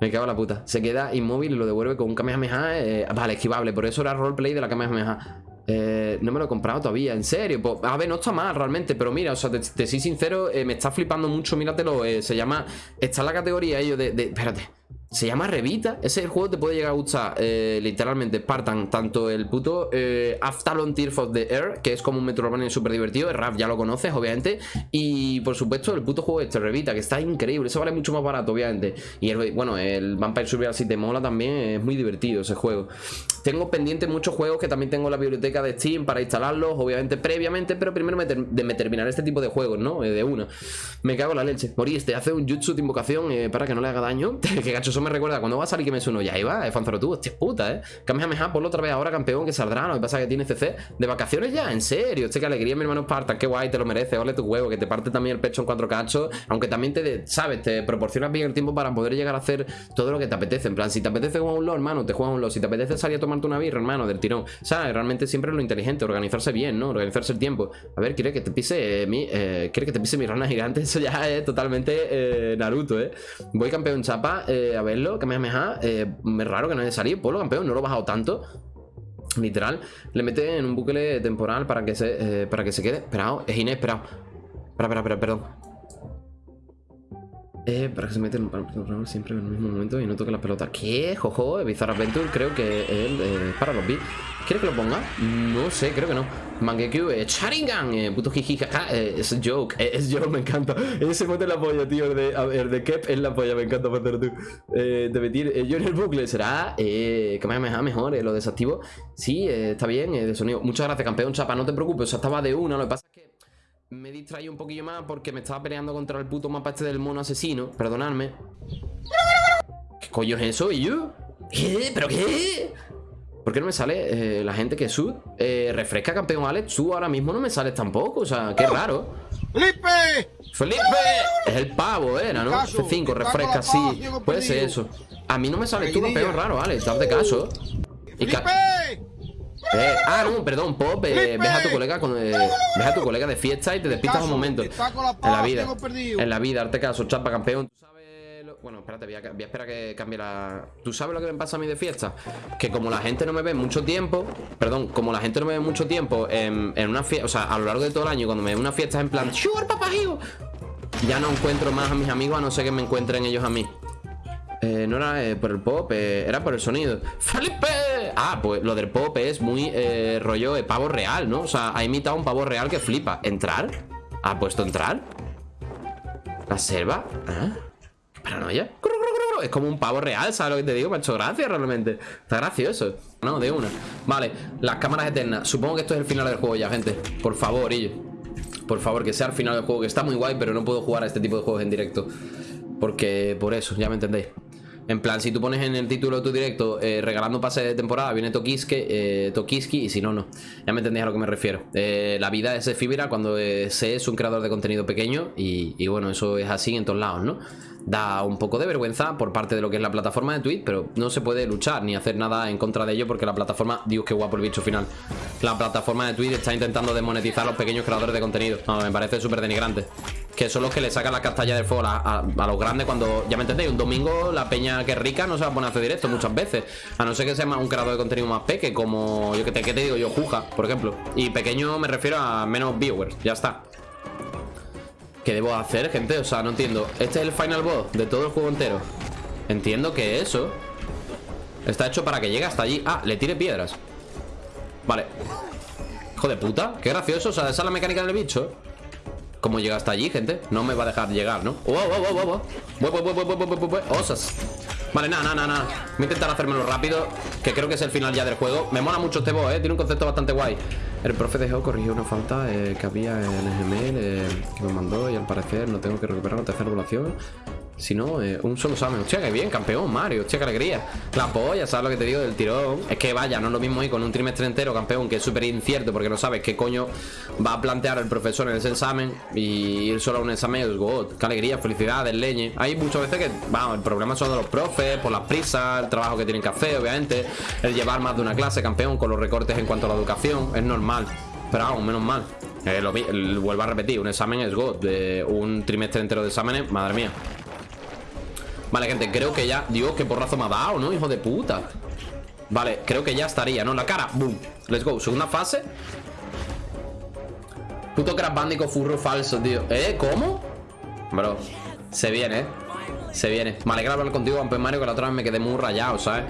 Me cago en la puta. Se queda inmóvil y lo devuelve con un Kamehameha. Eh, vale, esquivable. Por eso era roleplay de la Kamehameha. Eh, no me lo he comprado todavía, en serio. Pues, a ver, no está mal realmente, pero mira, o sea, te, soy sincero, eh, me está flipando mucho. Míratelo, se llama. Está en la categoría ello de, de. Espérate. Se llama Revita. Ese juego te puede llegar a gustar eh, literalmente Spartan. Tanto el puto eh, Aftalon Tears of the Air, que es como un Metroidvania súper divertido. El rap ya lo conoces, obviamente. Y por supuesto, el puto juego este, Revita, que está increíble. Eso vale mucho más barato, obviamente. Y el, bueno, el Vampire Survival si te mola también. Es muy divertido ese juego. Tengo pendiente muchos juegos que también tengo en la biblioteca de Steam para instalarlos, obviamente previamente. Pero primero me, de terminar este tipo de juegos, ¿no? Eh, de una. Me cago en la leche. Moriste, hace un jutsu de invocación para que no le haga daño. que gacho eso me recuerda cuando va a salir sueno ya iba, eh, Fanzaro tú, hostia puta, eh. Kamehameha, ponlo otra vez ahora, campeón, que saldrá. Lo que pasa es que tiene CC de vacaciones ya, en serio. Hostia, qué alegría, mi hermano Spartan, qué guay, te lo merece. Ole tu huevo, que te parte también el pecho en cuatro cachos. Aunque también te, sabes, te proporcionas bien el tiempo para poder llegar a hacer todo lo que te apetece. En plan, si te apetece jugar un LOL, hermano, te juegas un LOL. Si te apetece salir a tomarte una birra, hermano, del tirón. Sea, realmente siempre es lo inteligente, organizarse bien, ¿no? Organizarse el tiempo. A ver, quiere que te pise eh, mi. Eh, quiere que te pise mi rana gigante. Eso ya es totalmente eh, Naruto, ¿eh? Voy campeón chapa a verlo, que me eh, es raro que no haya salido. Polo campeón, no lo he bajado tanto. Literal, le mete en un bucle temporal para que se, eh, para que se quede. Esperado, es inesperado. Espera, espera, espera, perdón. Eh, para que se mete en un siempre en el mismo momento y no toque la pelota. ¿Qué? Jojo, Bizarre Adventure, creo que él eh, para los beats. ¿Quiere que lo ponga? No sé, creo que no. Mangekyu, eh, Sharingan, eh, puto jiji, eh, es joke, eh, es joke, me encanta. Ese monte la polla, tío, el de, de Kep es la polla, me encanta hacerlo tú. Eh, de metir, yo en el bucle, ¿será? Eh, que me mejor, mejor, lo desactivo. Sí, está bien, de sonido. Muchas gracias, campeón, chapa, no te preocupes, o sea, estaba de una, lo que pasa es que me distraí un poquillo más porque me estaba peleando contra el puto mapa este del mono asesino, perdonadme. ¿Qué coño es eso, y yo? ¿Qué? ¿Pero qué? ¿Por qué no me sale eh, la gente que sud? Eh, refresca campeón Alex, tú ahora mismo no me sales tampoco, o sea, qué raro. ¡Felipe! ¡Felipe! Es el pavo, era, ¿no? F5, refresca, sí. Puede ser eso. A mí no me sales tú campeón raro, Alex, date caso. Y eh, ah, no, perdón, Pop, eh, ves a tu colega con, eh, ves a tu colega de fiesta y te despistas un momento. En la vida, en la vida, darte caso, chapa campeón. ¿Tú sabes Bueno, espérate, voy a, esperar que cambie la... ¿Tú sabes lo que me pasa a mí de fiesta? Que como la gente no me ve mucho tiempo, perdón, como la gente no me ve mucho tiempo en, una fiesta, o sea, a lo largo de todo el año, cuando me ve una fiesta es en plan, ¡Sugar, papajillo! Ya no encuentro más a mis amigos a no ser que me encuentren ellos a mí. Eh, no era eh, por el pop, eh, era por el sonido. ¡Felipe! Ah, pues lo del pop es muy eh, rollo de pavo real, ¿no? O sea, ha imitado un pavo real que flipa. ¿Entrar? ¿Ha puesto entrar? ¿La selva? ¿Ah? ¿Qué paranoia? Es como un pavo real, ¿sabes lo que te digo? Me ha hecho gracia realmente. Está gracioso. No, de una. Vale, las cámaras eternas. Supongo que esto es el final del juego ya, gente. Por favor, Illo. Por favor, que sea el final del juego. Que está muy guay, pero no puedo jugar a este tipo de juegos en directo. Porque, por eso, ya me entendéis. En plan, si tú pones en el título de tu directo eh, regalando pase de temporada, viene Tokiski, eh, Tokiski y si no, no. Ya me entendéis a lo que me refiero. Eh, la vida es efímera cuando se es un creador de contenido pequeño y, y bueno, eso es así en todos lados, ¿no? Da un poco de vergüenza por parte de lo que es la plataforma de Twitch, pero no se puede luchar ni hacer nada en contra de ello porque la plataforma, Dios, qué guapo el bicho final. La plataforma de Twitch está intentando desmonetizar a los pequeños creadores de contenido. No, me parece súper denigrante. Que son los que le sacan la castalla del fuego a, los grandes cuando, ya me entendéis, un domingo la peña que es rica no se va a poner a hacer directo muchas veces. A no ser que sea un creador de contenido más peque, como yo que te, ¿qué te digo yo, Juja, por ejemplo. Y pequeño me refiero a menos viewers, ya está. ¿Qué debo hacer, gente? O sea, no entiendo. Este es el final boss de todo el juego entero. Entiendo que eso está hecho para que llegue hasta allí. Ah, le tire piedras. Vale. Hijo de puta, qué gracioso. O sea, esa es la mecánica del bicho. ¿Cómo llega hasta allí, gente? No me va a dejar llegar, ¿no? ¡Wow, wow, wow, wow, wow! ¡Osas! Vale, nada, nada, nada. Voy a intentar hacérmelo rápido, que creo que es el final ya del juego. Me mola mucho este boss, ¿eh? Tiene un concepto bastante guay. El profe de Geo corrigió una falta eh, que había en el Gmail eh, que me mandó y al parecer no tengo que recuperar la tercera evaluación. Si no, eh, un solo examen. Hostia, qué bien, campeón, Mario. Hostia, qué alegría. La polla, ¿sabes lo que te digo del tirón? Es que vaya, no es lo mismo ir con un trimestre entero, campeón, que es súper incierto porque no sabes qué coño va a plantear el profesor en ese examen. Y ir solo a un examen es god. Qué alegría, felicidades, leñe. Hay muchas veces que, vamos, el problema son de los profes, por las prisas, el trabajo que tienen que hacer, obviamente. El llevar más de una clase, campeón, con los recortes en cuanto a la educación. Es normal. Pero vamos, menos mal. Eh, lo, vuelvo a repetir, un examen es god. Un trimestre entero de exámenes, madre mía. Vale, gente, creo que ya... Dios, qué porrazo me ha dado, ¿no? Hijo de puta Vale, creo que ya estaría, ¿no? La cara, boom Let's go, segunda fase Puto Crash Bandicoot furro falso, tío ¿Eh? ¿Cómo? Bro, se viene, ¿eh? Se viene Me alegra hablar contigo, Campeón Mario Que la otra vez me quedé muy rayado, ¿sabes?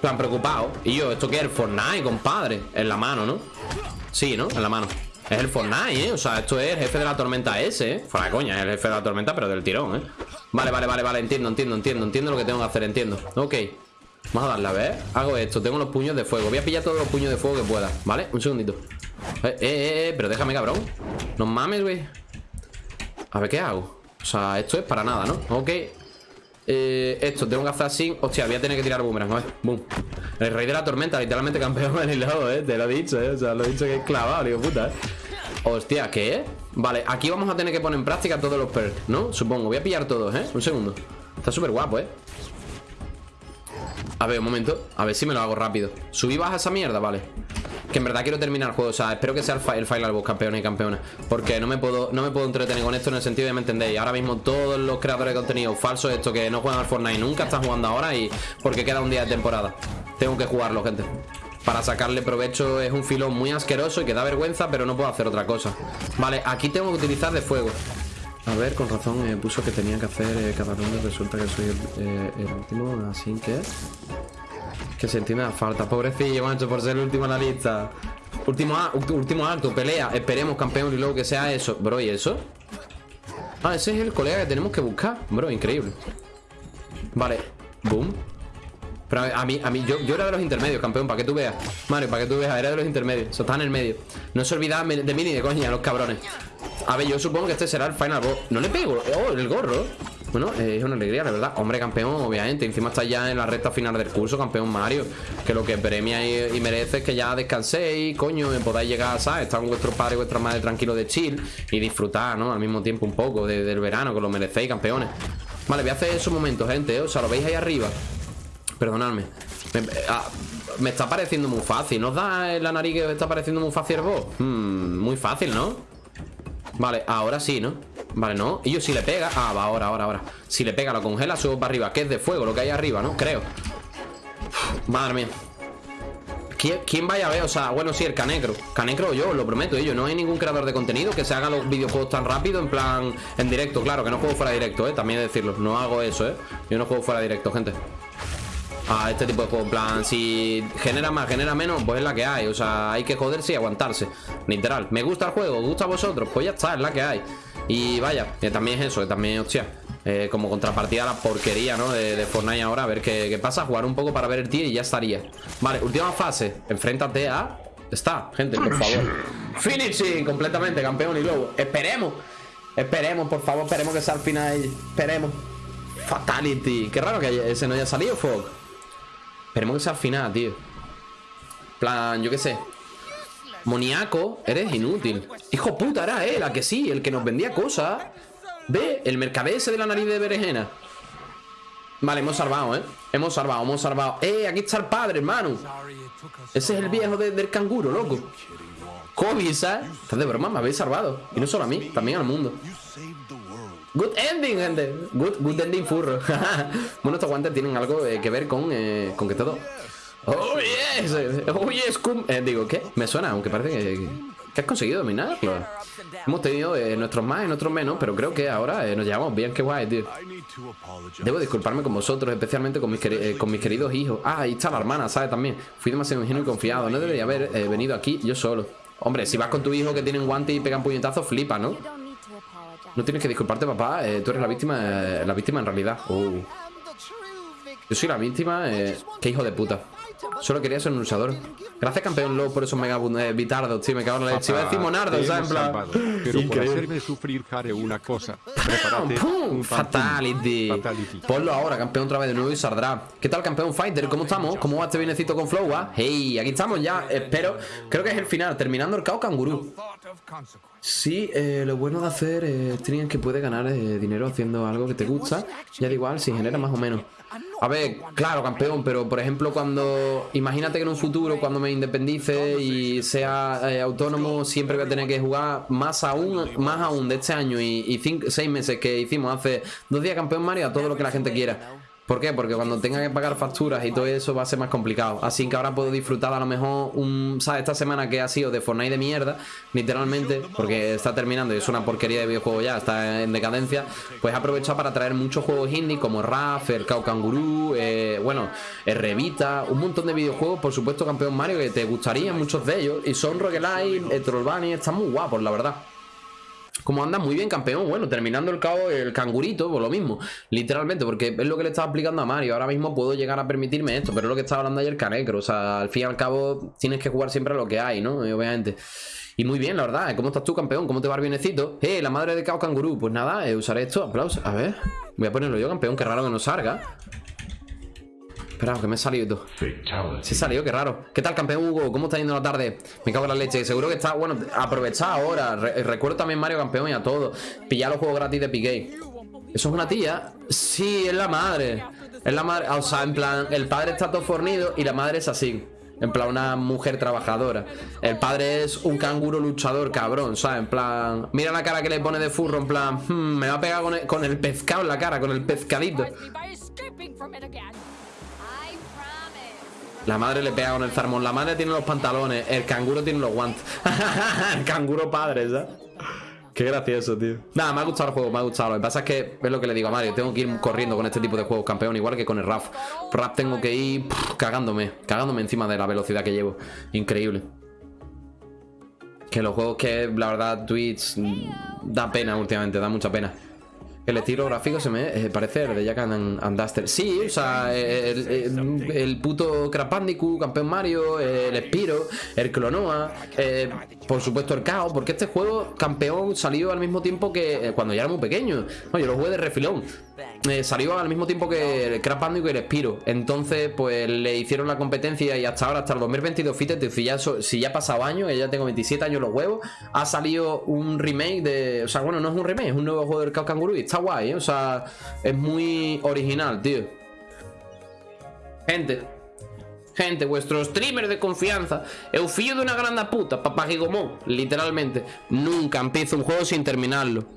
Plan preocupado Y yo, ¿esto qué es? El Fortnite, compadre En la mano, ¿no? Sí, ¿no? En la mano Es el Fortnite, ¿eh? O sea, esto es el jefe de la tormenta ese, ¿eh? Fuera coña, es el jefe de la tormenta, pero del tirón, ¿eh? Vale, vale, vale, vale, entiendo, entiendo, entiendo Entiendo lo que tengo que hacer, entiendo. Ok. Vamos a darle, a ver. Hago esto, tengo los puños de fuego. Voy a pillar todos los puños de fuego que pueda ¿Vale? Un segundito. Eh, eh, eh, eh, pero déjame, cabrón. No mames, güey. A ver, ¿qué hago? O sea, esto es para nada, ¿no? Ok. Eh, esto, tengo que hacer así. Hostia, voy a tener que tirar boomerang, a ver, boom. El rey de la tormenta, literalmente campeón en el lado, eh Te lo he dicho, eh, o sea, lo he dicho que es clavado, digo, puta, eh Hostia, ¿qué? Vale, aquí vamos a tener que poner en práctica todos los perks, ¿no? Supongo, voy a pillar todos, ¿eh? Un segundo Está súper guapo, ¿eh? A ver, un momento A ver si me lo hago rápido Subí baja esa mierda, vale que en verdad quiero terminar el juego O sea, espero que sea el, Final Boss, campeones y campeones Porque no me puedo no me puedo entretener con esto En el sentido de, ¿me entendéis? Ahora mismo todos los creadores de contenido falsos Esto que no juegan al Fortnite nunca Están jugando ahora y Porque queda un día de temporada Tengo que jugarlo, gente para sacarle provecho es un filón muy asqueroso y que da vergüenza, pero no puedo hacer otra cosa. Vale, aquí tengo que utilizar de fuego. A ver, con razón eh, puso que tenía que hacer eh, cada ronda. Resulta que soy el, eh, el último, así que... Que se entiende la falta. Pobrecillo, macho, por ser el último en la lista. Último, último acto, pelea. Esperemos, campeón, y luego que sea eso. Bro, ¿y eso? Ah, ese es el colega que tenemos que buscar. Bro, increíble. Vale. Boom. Pero a mí, a mí yo, yo era de los intermedios, campeón, para que tú veas. Mario, para que tú veas, era de los intermedios. Eso está en el medio. No se olvidaban de mí ni de coña, los cabrones. A ver, yo supongo que este será el final boss. No le pego. Oh, el gorro. Bueno, es una alegría, la verdad Hombre, campeón, obviamente Encima está ya en la recta final del curso, campeón Mario Que lo que premia y, merece es que ya descanséis Coño, podáis llegar, ¿sabes? Estar con vuestros padres y vuestras madres tranquilos de chill Y disfrutar, ¿no? Al mismo tiempo un poco del verano Que lo merecéis, campeones Vale, voy a hacer esos momentos, gente ¿eh? O sea, lo veis ahí arriba Perdonadme. Me, ah, me está pareciendo muy fácil. ¿No os da la nariz que está pareciendo muy fácil el boss? Hmm, muy fácil, ¿no? Vale, ahora sí, ¿no? Vale, no. Y yo si le pega Ah, va, ahora, ahora, ahora. Si le pega, lo congela, subo para arriba Que es de fuego lo que hay arriba, ¿no? Creo. Madre mía. ¿Quién, vaya a ver? O sea, bueno, sí, el Canecro. Canecro yo, lo prometo, yo No hay ningún creador de contenido que se haga los videojuegos tan rápido En plan, en directo, claro Que no juego fuera directo, eh También decirlo, no hago eso, eh Yo no juego fuera directo, gente a este tipo de juego. En plan, si genera más, genera menos, pues es la que hay. O sea, hay que joderse y aguantarse. Literal. ¿Me gusta el juego? ¿Gusta a vosotros? Pues ya está, es la que hay. Y vaya, que también es eso, que también, hostia. Eh, como contrapartida a la porquería, ¿no? De, Fortnite ahora, a ver qué, pasa. Jugar un poco para ver el tier y ya estaría. Vale, última fase. Enfréntate a. Está, gente, por favor. Finishing completamente, campeón y luego. Esperemos. Esperemos, por favor, esperemos que sea al final. Esperemos. Fatality. Qué raro que ese no haya salido, Fog. Esperemos que sea al final, tío. Plan, yo qué sé. Moniaco, eres inútil. Hijo puta, era él, a que sí, el que nos vendía cosas. Ve, el mercader ese de la nariz de berenjena. Vale, hemos salvado, ¿eh? Hemos salvado, hemos salvado. ¡Eh, aquí está el padre, hermano! Ese es el viejo del canguro, loco. Kobe, ¿sabes? Estás de broma, me habéis salvado. Y no solo a mí, también al mundo Good ending, gente. Good, good ending furro. bueno, estos guantes tienen algo eh, que ver con, eh, con que todo. Oh, yes. Oh, yes. Eh, digo, ¿qué? Me suena, aunque parece que, que has conseguido dominarlo. Hemos tenido nuestros más y nuestros menos, pero creo que ahora nos llevamos bien. Qué guay, tío. Debo disculparme con vosotros, especialmente con mis, con mis queridos hijos. Ah, ahí está la hermana, ¿sabes? También. Fui demasiado ingenuo y confiado. No debería haber venido aquí yo solo. Hombre, si vas con tu hijo que tiene un guante y pegan puñetazos, flipa, ¿no? No tienes que disculparte, papá. Eh, tú eres la víctima, eh, la víctima en realidad. Oh. Yo soy la víctima. Eh, qué hijo de puta. Solo quería ser un luchador. Gracias, campeón Low, por esos mega bitardos, tío. Me cago en la leche. Iba a decir monardo, ¿sabes? En plan. Pero por hacerme sufrir, haré una cosa. Prepárate. ¡Pum! Fatality. Fatality. Ponlo ahora, campeón, otra vez de nuevo y saldrá. ¿Qué tal, campeón Fighter? ¿Cómo estamos? ¿Cómo va este bienecito con Flow? Ah? Hey, aquí estamos ya. Espero. Creo que es el final. Terminando el caos cangurú. Sí, eh, lo bueno de hacer es que puede ganar eh, dinero haciendo algo que te gusta. Ya da igual si genera más o menos. A ver, claro, campeón, pero por ejemplo cuando... Imagínate que en un futuro, cuando me independice y sea eh, autónomo, siempre voy a tener que jugar más aún, más aún de este año y, y cinco, seis meses que hicimos hace dos días campeón Mario a todo lo que la gente quiera. ¿Por qué? Porque cuando tenga que pagar facturas y todo eso va a ser más complicado. Así que ahora puedo disfrutar a lo mejor un, ¿sabes? Esta semana que ha sido de Fortnite de mierda, literalmente, porque está terminando y es una porquería de videojuego ya, está en decadencia, pues he aprovechado para traer muchos juegos indie como RAF, el Cow eh, bueno, Revita, un montón de videojuegos, por supuesto, campeón Mario, que te gustarían muchos de ellos. Y son roguelite, el Trollbunny, están muy guapos, la verdad. Como anda muy bien, campeón. Bueno, terminando el cabo, el cangurito, pues lo mismo. Literalmente, porque es lo que le estaba explicando a Mario. Ahora mismo puedo llegar a permitirme esto, pero es lo que estaba hablando ayer Canecro. O sea, al fin y al cabo, tienes que jugar siempre a lo que hay, ¿no? obviamente. Y muy bien, la verdad. ¿Cómo estás tú, campeón? ¿Cómo te va el bienecito? Eh, la madre de Cao Cangurú. Pues nada, eh, usaré esto. Aplausos. A ver. Voy a ponerlo yo, campeón. Qué raro que no salga. Espera, que me he salido. Se ha salido, qué raro. ¿Qué tal, campeón Hugo? ¿Cómo está yendo la tarde? Me cago en la leche. Seguro que está, bueno, aprovechad ahora. recuerdo también Mario Campeón y a todos. Pillar los juegos gratis de Piqué. ¿Eso es una tía? Sí, es la madre. Es la madre. O sea, en plan, el padre está todo fornido y la madre es así. En plan, una mujer trabajadora. El padre es un canguro luchador, cabrón, ¿sabes? En plan, mira la cara que le pone de furro, en plan, hmm, me va a pegar con el, con el pescado en la cara, con el pescadito. La madre le pega con el zarmón. La madre tiene los pantalones. El canguro tiene los guantes. el canguro padre, ¿sabes? Qué gracioso, tío. Nada, me ha gustado el juego, me ha gustado. Lo que pasa es que es lo que le digo a Mario. Tengo que ir corriendo con este tipo de juegos, campeón, igual que con el RAF. RAF tengo que ir cagándome, cagándome encima de la velocidad que llevo. Increíble. Que los juegos que, la verdad, Twitch mm, da pena últimamente, da mucha pena. El estilo gráfico se me eh, parece el de Jack and, Duster. Sí, o sea, el, puto Crash Campeón Mario, el Spiro, el Clonoa, eh, por supuesto el Chaos, porque este juego, campeón, salió al mismo tiempo que eh, cuando ya era muy pequeño. No, yo lo jugué de refilón. Salió al mismo tiempo que el Crash Bandicoot y el Spiro. Entonces, pues le hicieron la competencia y hasta ahora, hasta el 2022, fíjate, si ya, si ya ha pasado años, ya tengo 27 años los huevos, ha salido un remake de. O sea, bueno, no es un remake, es un nuevo juego del Chaos Kangaroo guay, ¿eh? O sea, es muy original, tío. Gente, gente, vuestro streamer de confianza, el de una grande puta, papá Gigomón, literalmente, nunca empiezo un juego sin terminarlo.